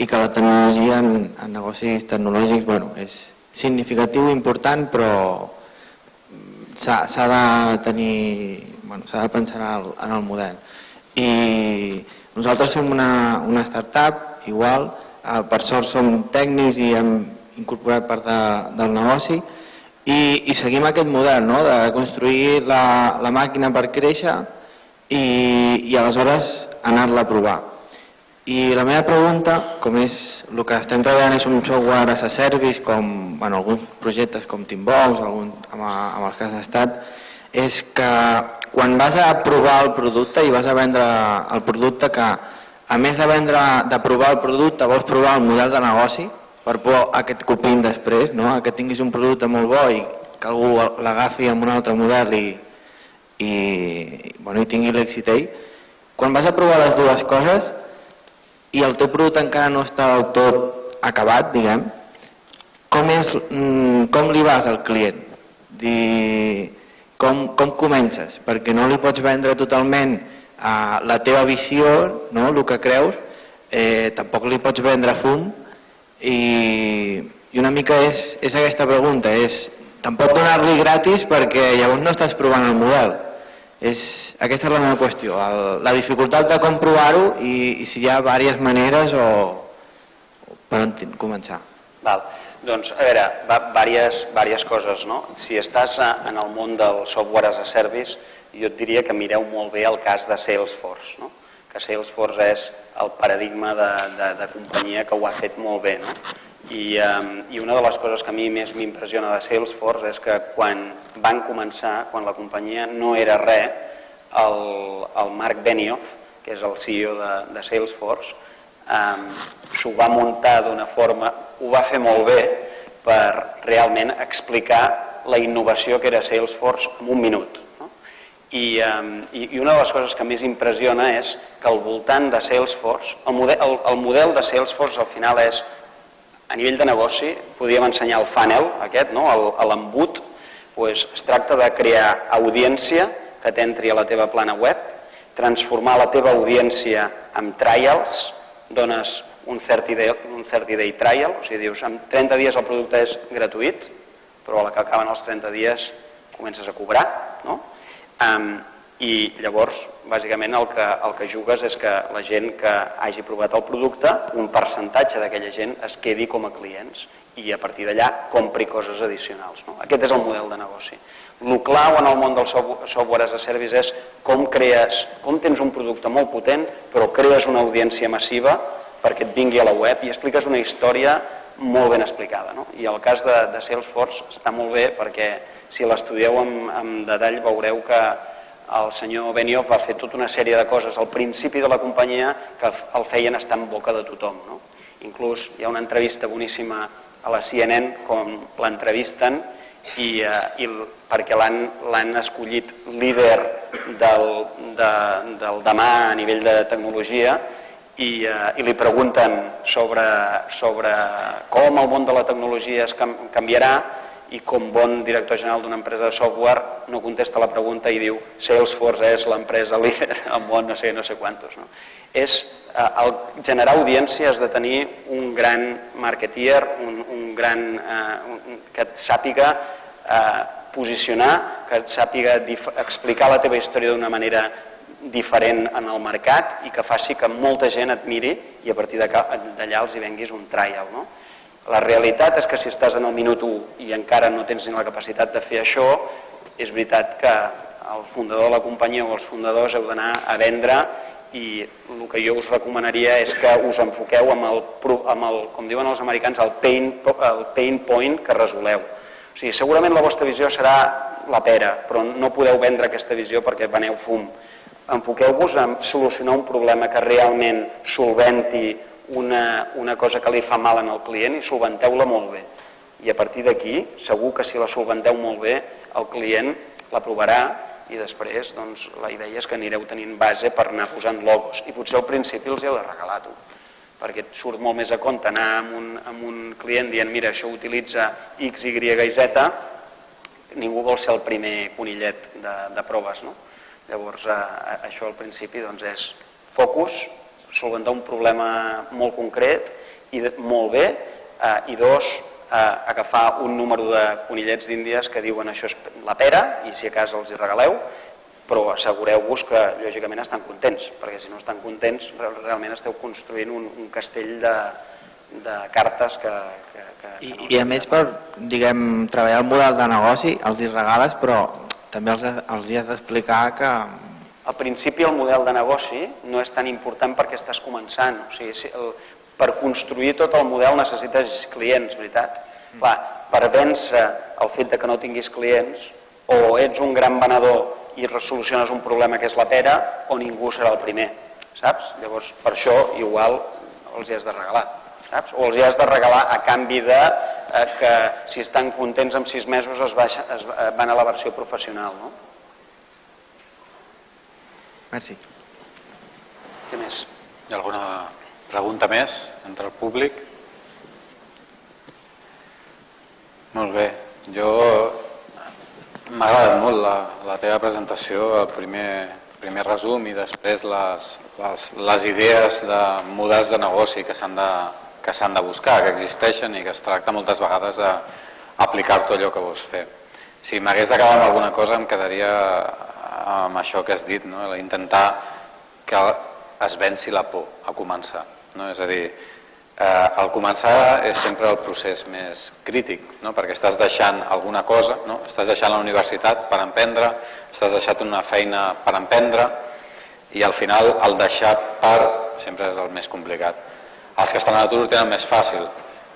i que la tecnologia en, en negocis tecnològics bueno, és significatiu i important però s'ha de tenir, bueno, s'ha de pensar en el, en el model. I nosaltres som una, una startup, igual, eh, per sort som tècnics i hem incorporat part de, del negoci, i, i seguim aquest model no? de construir la, la màquina per créixer i, i aleshores anar-la a provar. I la meva pregunta, com és el que estem treballant és un software as a service, com bueno, alguns projectes com Teambox, algun, amb, amb els que has estat, és que quan vas a provar el producte i vas a vendre el producte que a més de vendre de provar el producte vols provar el model de negoci, per por a que et copin després, no? a que tinguis un producte molt bo i que algú l'agafi amb un altre model i, i, bueno, i tingui l'èxit ell. Quan vas a provar les dues coses i el teu producte encara no està del tot acabat, diguem, com, és, mm, com li vas al client? Dir, com, com comences? Perquè no li pots vendre totalment a la teva visió, no? el que creus, eh, tampoc li pots vendre fum, i, i una mica és, és aquesta pregunta, és tampoc donar-li gratis perquè llavors no estàs provant el model. És, aquesta és la meva qüestió, el, la dificultat de comprovar-ho i, i si hi ha diverses maneres o, o per on començar. Val. Doncs, a veure, va, diverses, diverses coses. No? Si estàs en el món del software as a service, jo et diria que mireu molt bé el cas de Salesforce. No? que Salesforce és el paradigma de, de, de companyia que ho ha fet molt bé. No? I, um, I una de les coses que a mi més m'impressiona de Salesforce és que quan van començar, quan la companyia no era res, el, el Mark Benioff, que és el CEO de, de Salesforce, um, s'ho va muntar d'una forma, ho va fer molt bé per realment explicar la innovació que era Salesforce en un minut. I, i una de les coses que més impressiona és que al voltant de Salesforce, el model, el, el model de Salesforce al final és, a nivell de negoci, podríem ensenyar el funnel aquest, no? l'embut, pues, es tracta de crear audiència que t'entri a la teva plana web, transformar la teva audiència amb trials, dones un 30 day, un 30 day trial, o sigui, dius, en 30 dies el producte és gratuït, però a la que acaben els 30 dies comences a cobrar, no? I llavors, bàsicament, el que, el que jugues és que la gent que hagi provat el producte, un percentatge d'aquella gent es quedi com a clients i a partir d'allà compri coses addicionals. No? Aquest és el model de negoci. El clau en el món del software as a service és com crees, com tens un producte molt potent, però crees una audiència massiva perquè et vingui a la web i expliques una història molt ben explicada. No? I el cas de, de Salesforce està molt bé perquè si l'estudieu amb, amb detall veureu que el senyor Benioff va fer tota una sèrie de coses al principi de la companyia que el feien estar en boca de tothom. No? Inclús hi ha una entrevista boníssima a la CNN com l'entrevisten i, eh, i perquè l'han escollit líder del, de, del demà a nivell de tecnologia i, eh, i li pregunten sobre, sobre com el món de la tecnologia es canviarà i com bon director general d'una empresa de software no contesta la pregunta i diu Salesforce és l'empresa líder al món no sé, no sé quantos. No? És, eh, el generar audiència has de tenir un gran marketeer, un, un gran, eh, un, que et sàpiga eh, posicionar, que et sàpiga explicar la teva història d'una manera diferent en el mercat i que faci que molta gent et miri i a partir d'allà els hi venguis un trial. No? La realitat és que si estàs en el minut 1 i encara no tens ni la capacitat de fer això, és veritat que el fundador de la companyia o els fundadors heu d'anar a vendre i el que jo us recomanaria és que us enfoqueu amb el, amb el com diuen els americans, el pain, el pain point que resoleu. O sigui, segurament la vostra visió serà la pera, però no podeu vendre aquesta visió perquè veneu fum. Enfoqueu-vos en solucionar un problema que realment solventi una, una cosa que li fa mal en el client i solventeu-la molt bé. I a partir d'aquí, segur que si la solventeu molt bé, el client l'aprovarà i després doncs, la idea és que anireu tenint base per anar posant logos i potser al principi els heu de regalar tu perquè et surt molt més a compte anar amb un, amb un client dient mira això utilitza X, Y i Z ningú vol ser el primer conillet de, de proves no? llavors a, a, això al principi doncs, és focus solventar un problema molt concret i de, molt bé. Eh, i dos eh, agafar un número de conillets d'Índies que diuen això és la pera i si a casa els hi regaleu, però assegureu-vos que lògicament estan contents, perquè si no estan contents realment esteu construint un, un castell de, de cartes que... que, que, I, que no I a més per diguem, treballar el model de negoci els hi regales però també els, els hi has d'explicar que... Al principi el model de negoci no és tan important perquè estàs començant, o sigui, el, per construir tot el model necessites clients, veritat? Mm. Clar, per vèncer el fet de que no tinguis clients, o ets un gran venedor i resoluciones un problema que és la pera, o ningú serà el primer, saps? Llavors, per això, igual, els hi has de regalar, saps? O els hi has de regalar a canvi de eh, que si estan contents en sis mesos es, baixa, es eh, van a la versió professional, no? Merci. Què més? Hi ha alguna Pregunta més entre el públic? Molt bé. Jo m'ha agradat molt la, la teva presentació, el primer, primer resum i després les, les, les idees de models de negoci que s'han de, que s'han de buscar, que existeixen i que es tracta moltes vegades d'aplicar-te allò que vols fer. Si m'hagués de quedar amb alguna cosa em quedaria amb això que has dit, no? intentar que es venci la por a començar. No? És a dir, eh, al començar és sempre el procés més crític, no? perquè estàs deixant alguna cosa, no? estàs deixant la universitat per emprendre, estàs deixant una feina per emprendre i al final el deixar per sempre és el més complicat. Els que estan a l'atur ho tenen més fàcil,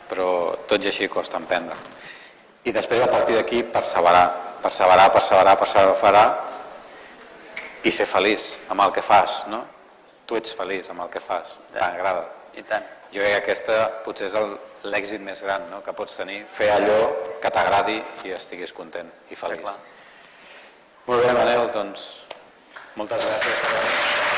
però tot i així costa emprendre. I després a partir d'aquí perseverar, perseverar, perseverar, perseverar i ser feliç amb el que fas, no? tu ets feliç amb el que fas, t'agrada. I tant. Jo crec que aquesta potser és l'èxit més gran no? que pots tenir, fer allò que t'agradi i estiguis content i feliç. Molt bé, Manel, doncs moltes gràcies per